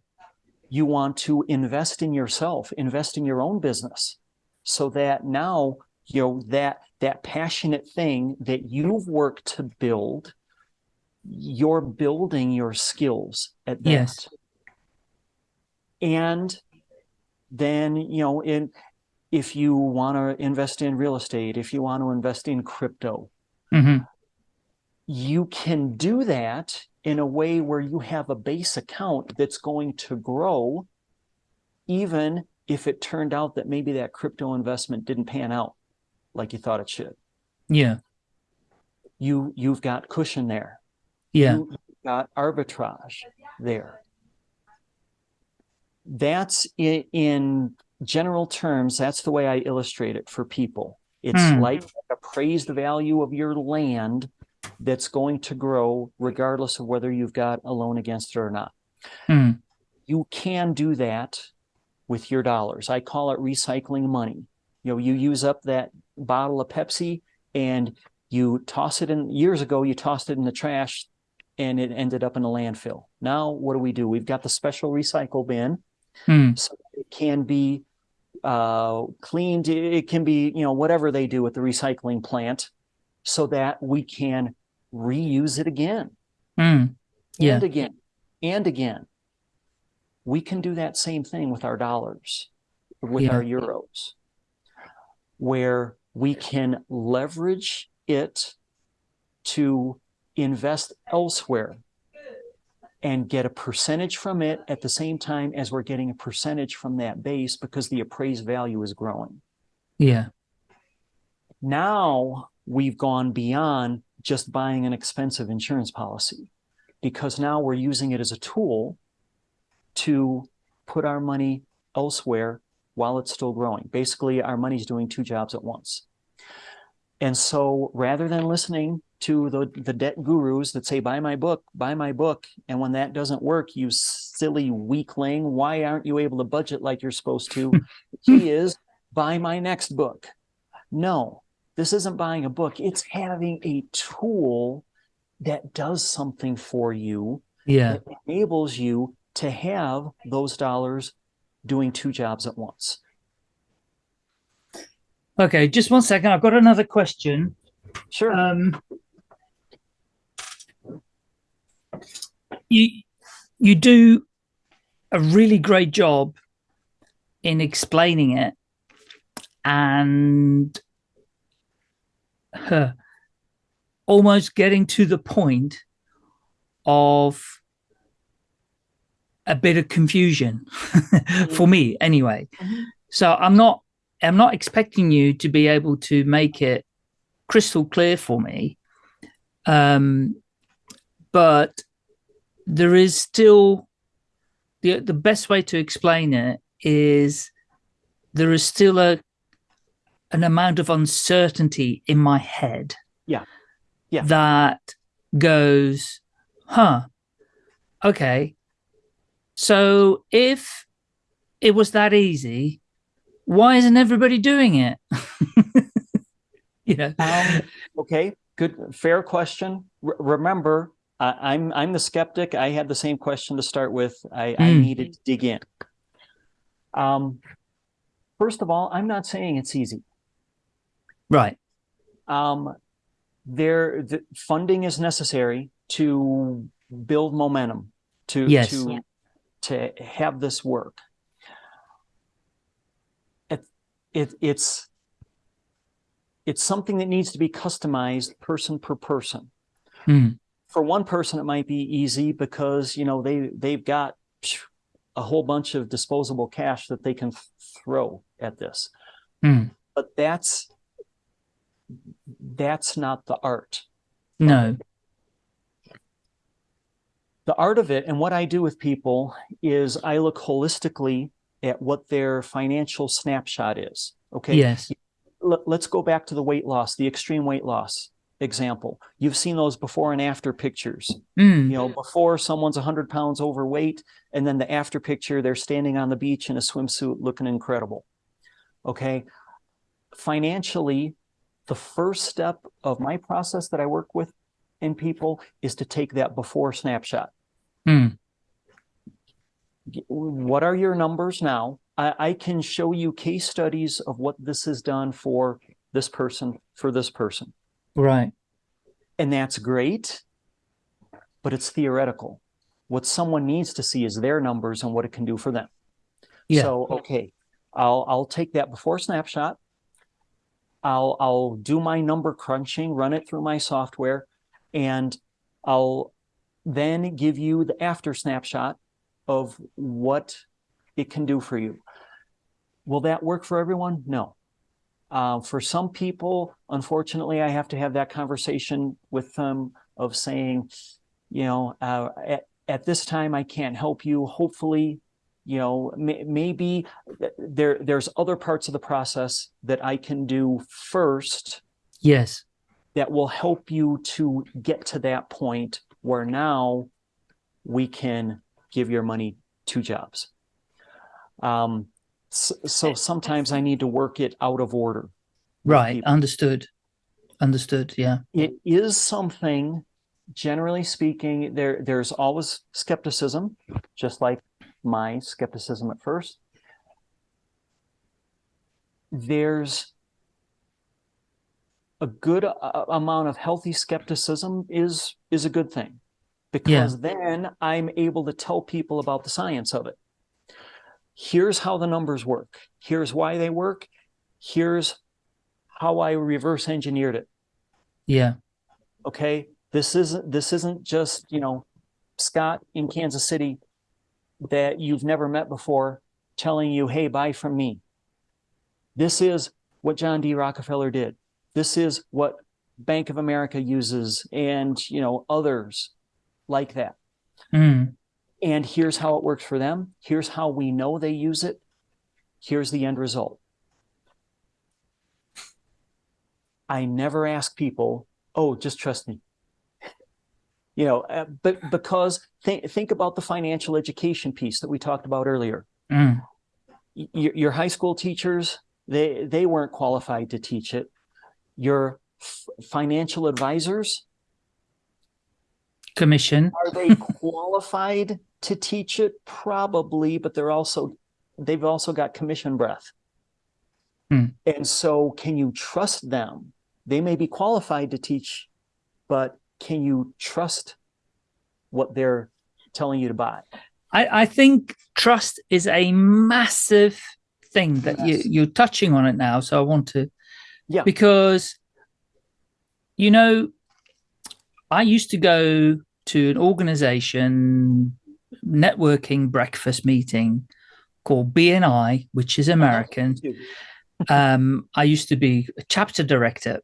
You want to invest in yourself, invest in your own business so that now, you know, that that passionate thing that you've worked to build, you're building your skills at that. Yes. And then, you know, in if you want to invest in real estate, if you want to invest in crypto, mm -hmm. you can do that in a way where you have a base account that's going to grow, even if it turned out that maybe that crypto investment didn't pan out like you thought it should. Yeah. You, you've got cushion there. Yeah. You, have got arbitrage there. That's in, in general terms, that's the way I illustrate it for people. It's mm. like appraised value of your land that's going to grow regardless of whether you've got a loan against it or not. Mm. You can do that with your dollars. I call it recycling money. You know, you use up that bottle of Pepsi and you toss it in years ago, you tossed it in the trash and it ended up in a landfill. Now, what do we do? We've got the special recycle bin, Hmm. so it can be uh, cleaned. It can be, you know, whatever they do at the recycling plant, so that we can reuse it again Hmm. Yeah. and again and again. We can do that same thing with our dollars, with Yeah. our euros, where we can leverage it to invest elsewhere and get a percentage from it at the same time as we're getting a percentage from that base because the appraised value is growing. Yeah. Now we've gone beyond just buying an expensive insurance policy because now we're using it as a tool to put our money elsewhere while it's still growing. Basically, our money's doing two jobs at once. And so rather than listening to the, the debt gurus that say, buy my book, buy my book, and when that doesn't work, you silly weakling, why aren't you able to budget like you're supposed to? he is buy my next book. No, this isn't buying a book. It's having a tool that does something for you Yeah. that enables you to have those dollars doing two jobs at once. Okay. Just one second. I've got another question. Sure. Um, you you do a really great job in explaining it and uh, almost getting to the point of a bit of confusion for me anyway Mhm. so i'm not i'm not expecting you to be able to make it crystal clear for me um but there is still the the best way to explain it is there is still a an amount of uncertainty in my head Yeah. Yeah. that goes huh okay so if it was that easy why isn't everybody doing it you know Um, okay, good, fair question. R- remember, I, I'm I'm the skeptic. I had the same question to start with. I, I Mm. needed to dig in. Um, first of all, I'm not saying it's easy. right Um, there, the funding is necessary to build momentum to Yes. to to have this work. It, it it's it's something that needs to be customized person per person. Hmm. For one person, it might be easy because you know they they've got a whole bunch of disposable cash that they can throw at this. Hmm. But that's that's not the art. no The art of it, and what I do with people is I look holistically at what their financial snapshot is. Okay. yes Let, let's go back to the weight loss, the extreme weight loss example. You've seen those before and after pictures. Mm. You know, before someone's 100 pounds overweight, and then the after picture, they're standing on the beach in a swimsuit looking incredible. Okay. Financially, the first step of my process that I work with in people is to take that before snapshot. Mm. What are your numbers now? I, I can show you case studies of what this has done for this person, for this person. Right And that's great, but it's theoretical. What someone needs to see is their numbers and what it can do for them. Yeah. So, okay, I'll I'll take that before snapshot. I'll I'll do my number crunching, run it through my software, and I'll then give you the after snapshot of what it can do for you. Will that work for everyone? No. Uh, for some people, unfortunately, I have to have that conversation with them of saying, you know, uh, at, at this time, I can't help you. Hopefully, you know, may, maybe there there's other parts of the process that I can do first yes that will help you to get to that point where now we can give your money two jobs. Um, so, so sometimes I need to work it out of order. right people. understood understood yeah It is something generally speaking, there there's always skepticism, just like my skepticism at first. There's a good uh, amount of healthy skepticism is is a good thing because yeah. then I'm able to tell people about the science of it. Here's how the numbers work. Here's why they work. Here's how I reverse engineered it. Yeah. Okay. This isn't this isn't just, you know, Scott in Kansas City that you've never met before telling you, hey, buy from me. This is what John D. Rockefeller did. This is what Bank of America uses and you know others like that. Mm. And here's how it works for them. Here's how we know they use it. Here's the end result. I never ask people, oh, just trust me. You know, uh, but because think, think about the financial education piece that we talked about earlier. Mm. Your, your high school teachers, they, they weren't qualified to teach it. Your financial advisors, commission. Are they qualified to teach it? Probably but they're also they've also got commission breath. Hmm. and so can you trust them? They may be qualified to teach but can you trust what they're telling you to buy? I i think trust is a massive thing that yes. you you're touching on it now so i want to yeah. because you know I used to go to an organization networking breakfast meeting called BNI, which is American. um, I used to be a chapter director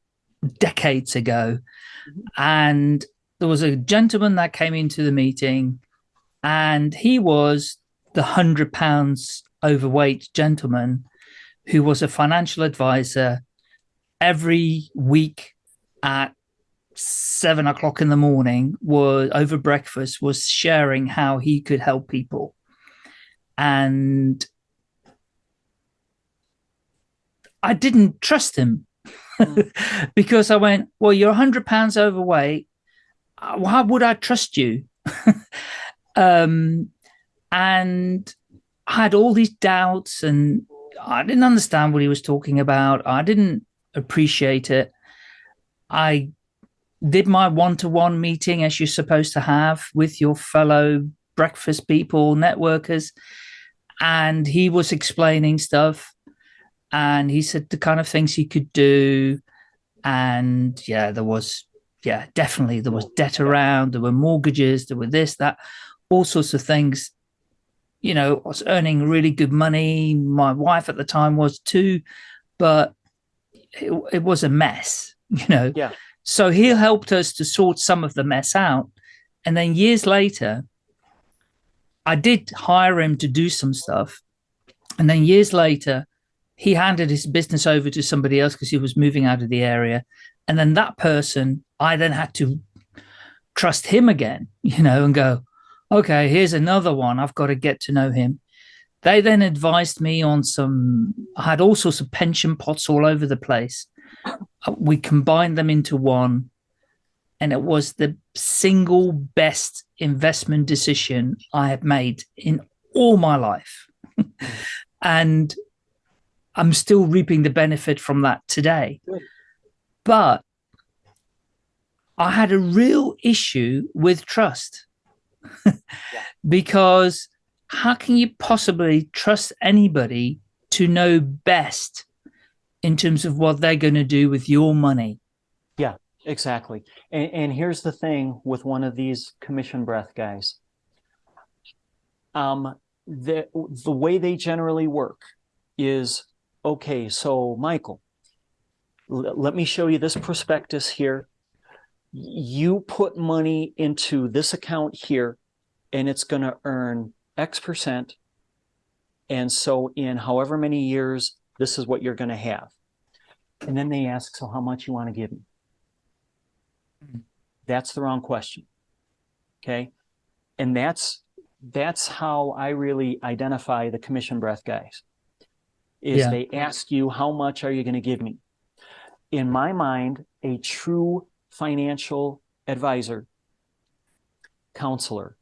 decades ago. And there was a gentleman that came into the meeting and he was the hundred pounds overweight gentleman who was a financial advisor every week at seven o'clock in the morning was over breakfast was sharing how he could help people. And i didn't trust him. Mm. because i went well you're 100 pounds overweight. Uh, why would i trust you? Um and i had all these doubts and i didn't understand what he was talking about. I didn't appreciate it. I did my one-to-one meeting as you're supposed to have with your fellow breakfast people, networkers, and he was explaining stuff and he said the kind of things he could do. And yeah, there was, yeah, definitely there was debt around, there were mortgages, there were this, that, all sorts of things. You know, I was earning really good money. My wife at the time was too, but it, it was a mess, you know. Yeah. So he helped us to sort some of the mess out. And then years later, I did hire him to do some stuff. And then years later, he handed his business over to somebody else because he was moving out of the area. And then that person, I then had to trust him again, you know, and go, okay, here's another one. I've got to get to know him. They then advised me on some, I had all sorts of pension pots all over the place Uh, we combined them into one and it was the single best investment decision I have made in all my life. and I'm still reaping the benefit from that today. But I had a real issue with trust because how can you possibly trust anybody to know best in terms of what they're going to do with your money. Yeah, exactly. And, and here's the thing with one of these commission breath guys. Um, the, the way they generally work is, okay, so Michael, let me show you this prospectus here. You put money into this account here, and it's going to earn X percent. And so in however many years, this is what you're going to have. And then they ask, so how much you want to give me? Hmm. That's the wrong question. Okay. And that's that's how I really identify the commission breath guys. Is yeah. they ask you how much are you going to give me? In my mind, a true financial advisor counselor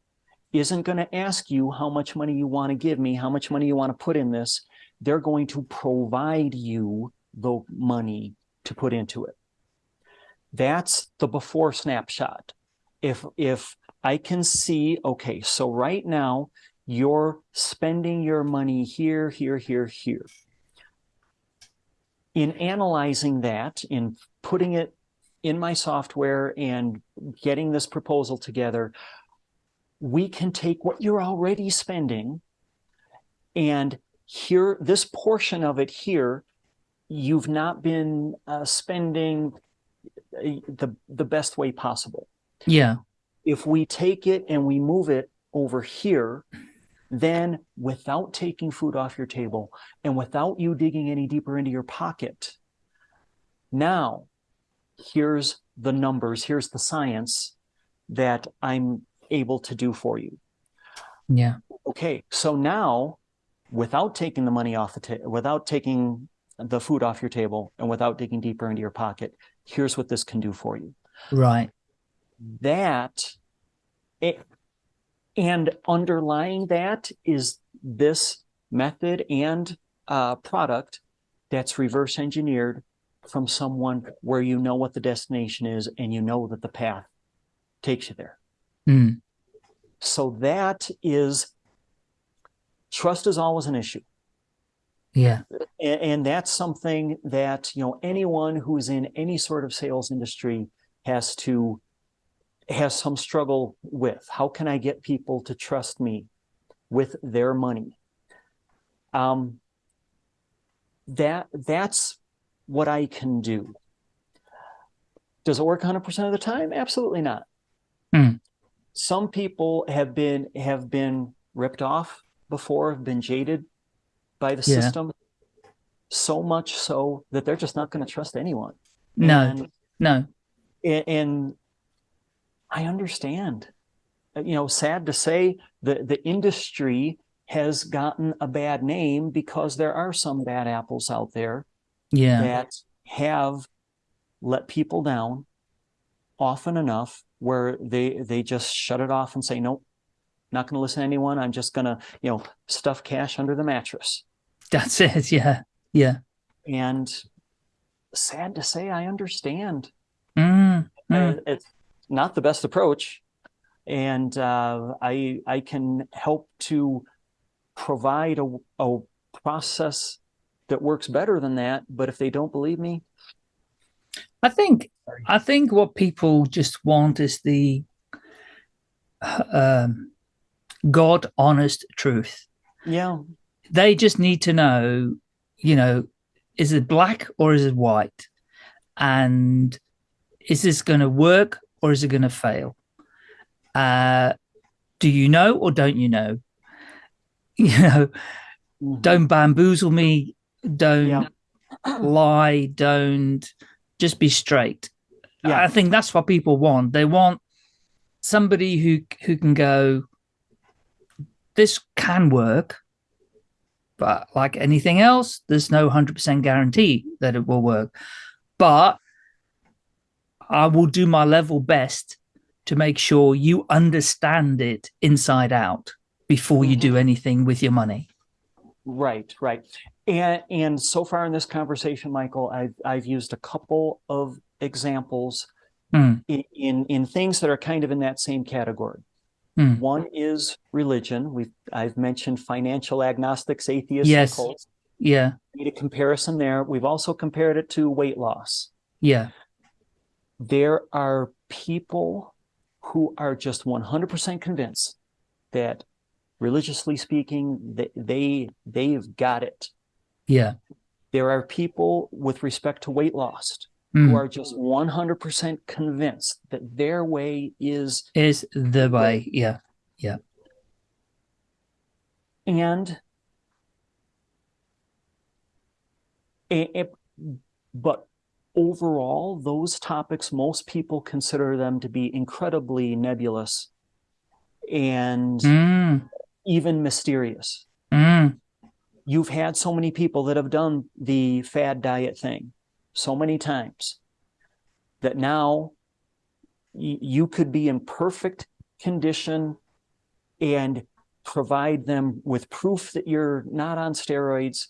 isn't going to ask you how much money you want to give me, how much money you want to put in this. They're going to provide you the money to put into it. That's the before snapshot. If, if I can see, okay, so right now you're spending your money here, here, here, here. In analyzing that, in putting it in my software and getting this proposal together, we can take what you're already spending and here, this portion of it here, you've not been uh, spending uh, the, the best way possible. Yeah. If we take it and we move it over here, then without taking food off your table and without you digging any deeper into your pocket, now here's the numbers, here's the science that I'm able to do for you. Yeah. Okay, so now without taking the money off the table, without taking the food off your table and without digging deeper into your pocket, here's what this can do for you. Right. That it, and underlying that is this method and uh, product that's reverse engineered from someone where you know what the destination is and you know that the path takes you there. Mm. So that is trust is always an issue. Yeah. And, and, that's something that, you know, anyone who's in any sort of sales industry has to, has some struggle with. How can I get people to trust me with their money? Um, that, that's what I can do. Does it work 100% of the time? Absolutely not. Mm. Some people have been, have been ripped off before, have been jaded by the yeah. system, so much so that they're just not going to trust anyone. No, and, no. And, and I understand. Uh, you know, sad to say, the the industry has gotten a bad name because there are some bad apples out there yeah. that have let people down often enough where they they just shut it off and say nope not going to listen to anyone. I'm just going to, you know, stuff cash under the mattress. That's it. Yeah. Yeah. And sad to say, I understand. Mm, mm. It's not the best approach. And uh, I, I can help to provide a, a process that works better than that. But if they don't believe me, I think, I think what people just want is the, um, God honest truth. Yeah. They just need to know, you know, is it black or is it white? And is this going to work or is it going to fail? Uh, do you know or don't you know? You know, mm -hmm. don't bamboozle me, don't yeah. lie, don't just be straight. Yeah. I think that's what people want. They want somebody who who can go, this can work, but like anything else, there's no 100% guarantee that it will work. But I will do my level best to make sure you understand it inside out before you do mm-hmm. anything with your money. Right, right. And and so far in this conversation, Michael, I've I've used a couple of examples mm. in, in in things that are kind of in that same category. Hmm. One is religion. We've I've mentioned financial agnostics, atheists, yes. cults. Yeah. Made a comparison there. We've also compared it to weight loss. Yeah. There are people who are just 100% convinced that religiously speaking, they, they they've got it. Yeah. There are people with respect to weight loss mm. who are just 100% convinced that their way is is the way. Yeah. Yeah. And it, but overall, those topics, most people consider them to be incredibly nebulous and mm. even mysterious. Mm. You've had so many people that have done the fad diet thing so many times that now you could be in perfect condition and provide them with proof that you're not on steroids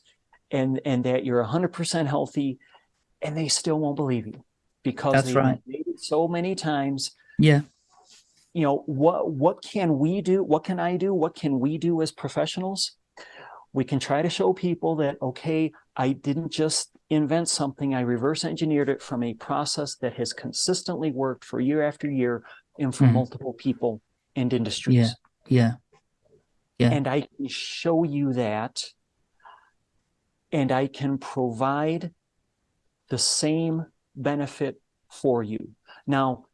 and and that you're 100% healthy and they still won't believe you because That's they've right. made it so many times Yeah. you know what what can we do what can i do what can we do as professionals we can try to show people that okay i didn't just invent something i reverse engineered it from a process that has consistently worked for year after year and for Mhm. multiple people and industries Yeah. Yeah. and i can show you that and i can provide the same benefit for you now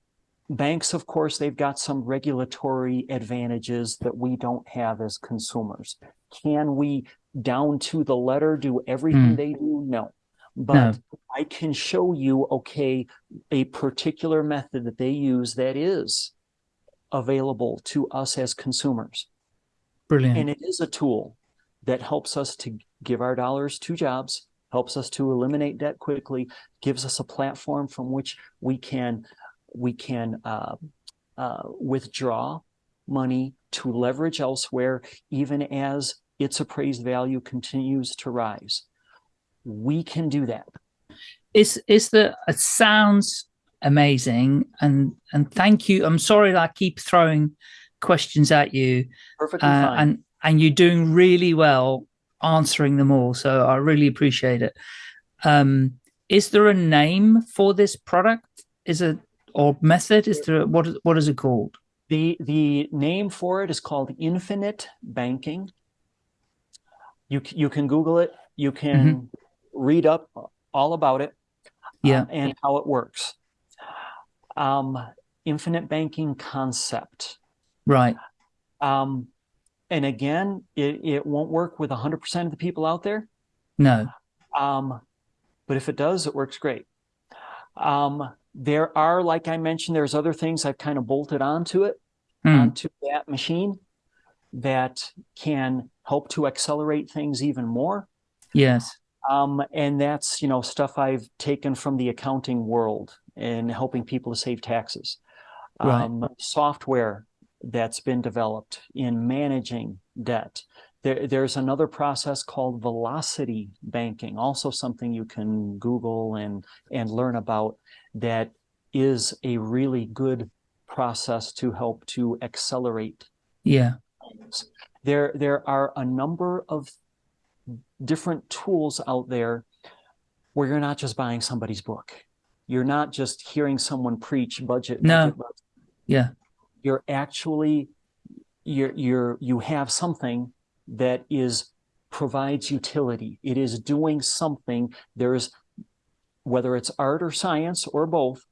banks of course they've got some regulatory advantages that we don't have as consumers can we down to the letter do everything Mm. they do no but i can show you okay a particular method that they use that is available to us as consumers Brilliant. and it is a tool that helps us to give our dollars to jobs helps us to eliminate debt quickly gives us a platform from which we can we can uh, uh, withdraw money to leverage elsewhere even as its appraised value continues to rise. We can do that. It's it's the it sounds amazing and and thank you. I'm sorry that i keep throwing questions at you. Perfectly uh, fine. and and you're doing really well answering them all so i really appreciate it. Um is there a name for this product? Is it or method? Is there what is what is it called? The the name for it is called Infinite Banking. You you can Google it. You can read up all about it. Yeah. and how it works. Um, infinite banking concept. right Um, and again, it, it won't work with 100% of the people out there. no Um, but if it does, it works great. Um, there are, like I mentioned, there's other things I've kind of bolted onto it. Hmm. onto that machine that can help to accelerate things even more. yes Um, and that's, you know, stuff I've taken from the accounting world and helping people to save taxes. Right. Um, software that's been developed in managing debt. There, there's another process called velocity banking, also something you can Google and, and learn about that is a really good process to help to accelerate yeah things. There, there are a number of different tools out there where you're not just buying somebody's book. You're not just hearing someone preach budget. No. budget. yeah You're actually you're you're you have something that is provides utility. It is doing something. There's whether it's art or science or both,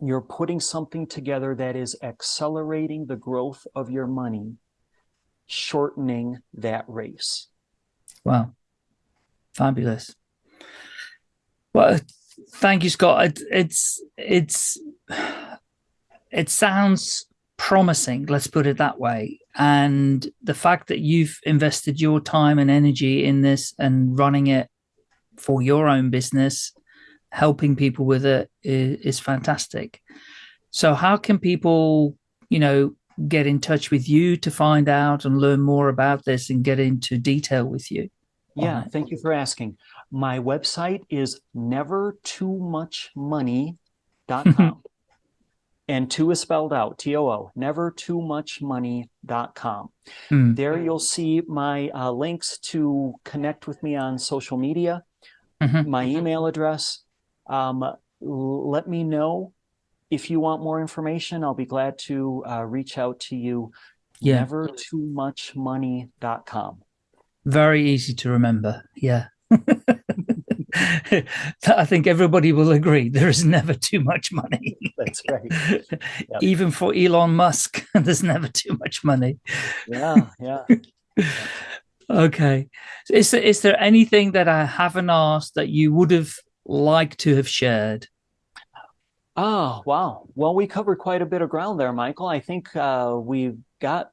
you're putting something together that is accelerating the growth of your money, shortening that race. Wow. Fabulous. Well, thank you, Scott. It, it's it's it sounds promising, let's put it that way. And the fact that you've invested your time and energy in this and running it for your own business, helping people with it is, is fantastic. So how can people, you know, get in touch with you to find out and learn more about this and get into detail with you? Yeah, thank you for asking. My website is nevertoomuchmoney.com. and two is spelled out, T O O, nevertoomuchmoney.com. Hmm. There you'll see my uh, links to connect with me on social media, Mhm. my email address. Um, let me know if you want more information. I'll be glad to uh, reach out to you. Yeah. Nevertoomuchmoney.com. Very easy to remember. Yeah. I think everybody will agree there is never too much money. That's right. Even for Elon Musk, there's never too much money. Yeah, yeah. Okay. Is there, is there anything that I haven't asked that you would have liked to have shared? Oh, wow. Well, we covered quite a bit of ground there, Michael. I think uh, we've got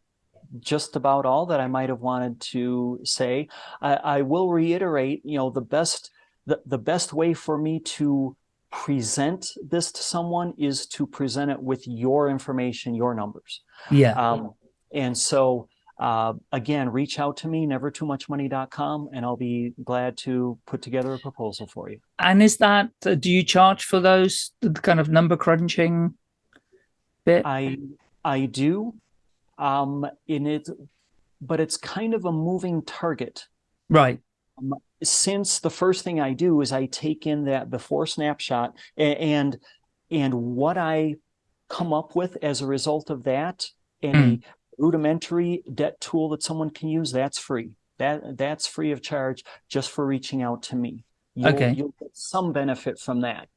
just about all that I might have wanted to say. I, I will reiterate, you know, the best the, the best way for me to present this to someone is to present it with your information, your numbers. Yeah. Um, and so, uh, again, reach out to me, nevertoomuchmoney.com, and I'll be glad to put together a proposal for you. And is that, uh, do you charge for those the kind of number crunching bit? I, I do. Um, in it, but it's kind of a moving target. Right. Um, since the first thing I do is I take in that before snapshot and, and what I come up with as a result of that any Mm. Rudimentary debt tool that someone can use, that's free. That that's free of charge just for reaching out to me. You'll, Okay. you'll get some benefit from that.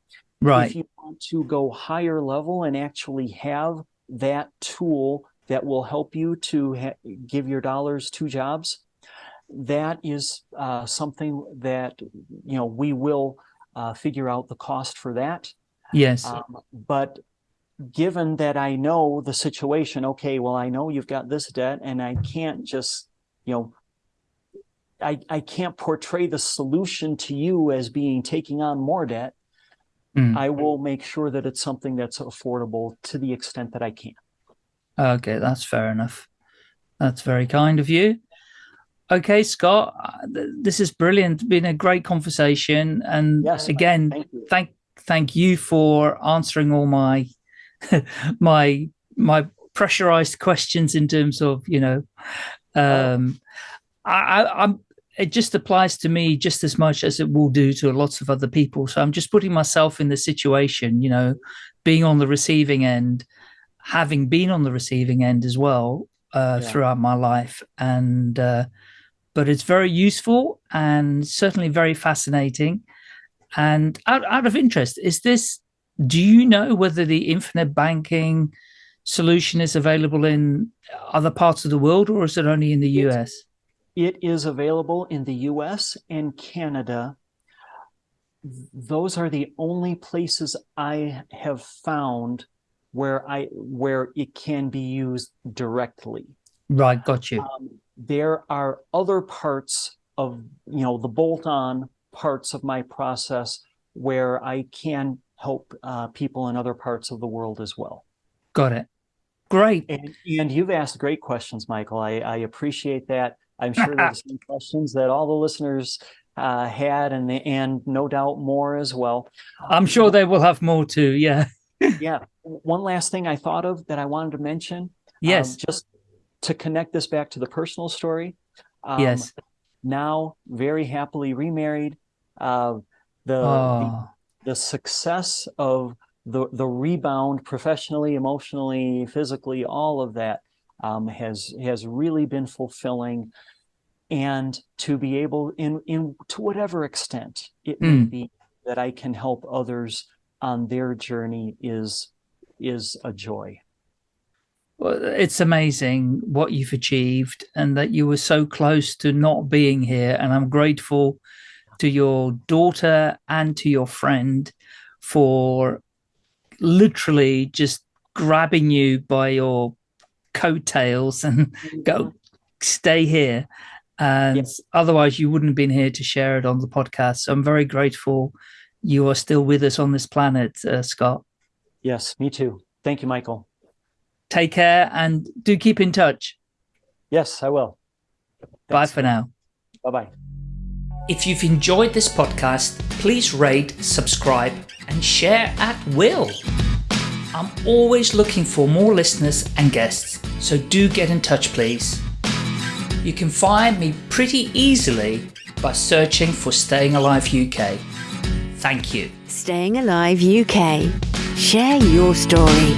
Right. If you want to go higher level and actually have that tool that will help you to give your dollars two jobs, that is uh, something that you know we will uh, figure out the cost for that. Yes. Um, but given that I know the situation, okay, well, I know you've got this debt, and I can't just, you know, I, I can't portray the solution to you as being taking on more debt. Mm. I will make sure that it's something that's affordable to the extent that I can. Okay, that's fair enough. That's very kind of you. Okay, Scott, uh, this is brilliant. Been a great conversation, and Yes, again, Thank you. thank thank you for answering all my my my pressurized questions in terms of you know um I, I i'm it just applies to me just as much as it will do to lots of other people. So i'm just putting myself in the situation you know being on the receiving end having been on the receiving end as well uh Yeah. throughout my life. And uh but it's very useful and certainly very fascinating. And out, out of interest, is this, do you know whether the infinite banking solution is available in other parts of the world or is it only in the US? It is available in the US and Canada. Those are the only places I have found where I where it can be used directly. Right, got you. Um, there are other parts of you know the bolt-on parts of my process where I can help uh, people in other parts of the world as well. Got it. Great. And, and you've asked great questions, Michael. I, I appreciate that. I'm sure they're the same questions that all the listeners uh, had, and and no doubt more as well. I'm sure they will have more too. Yeah. Yeah. One last thing I thought of that I wanted to mention. um, Yes. just to connect this back to the personal story. Um, yes. Now, very happily remarried. Uh, the, the Oh, the success of the the rebound professionally, emotionally, physically, all of that um, has has really been fulfilling. And to be able, in in to whatever extent it may Mm. be, that I can help others on their journey is is a joy. well, it's amazing what you've achieved and that you were so close to not being here. And I'm grateful to your daughter and to your friend for literally just grabbing you by your coattails and go stay here and Yes. otherwise you wouldn't have been here to share it on the podcast so i'm very grateful you are still with us on this planet uh, scott Yes, me too. Thank you, Michael. take care and do keep in touch Yes, I will. bye for now Bye bye. If you've enjoyed this podcast, please rate, subscribe, and share at will. I'm always looking for more listeners and guests, so do get in touch, please. You can find me pretty easily by searching for Staying Alive UK. Thank you. Staying Alive UK. Share your story.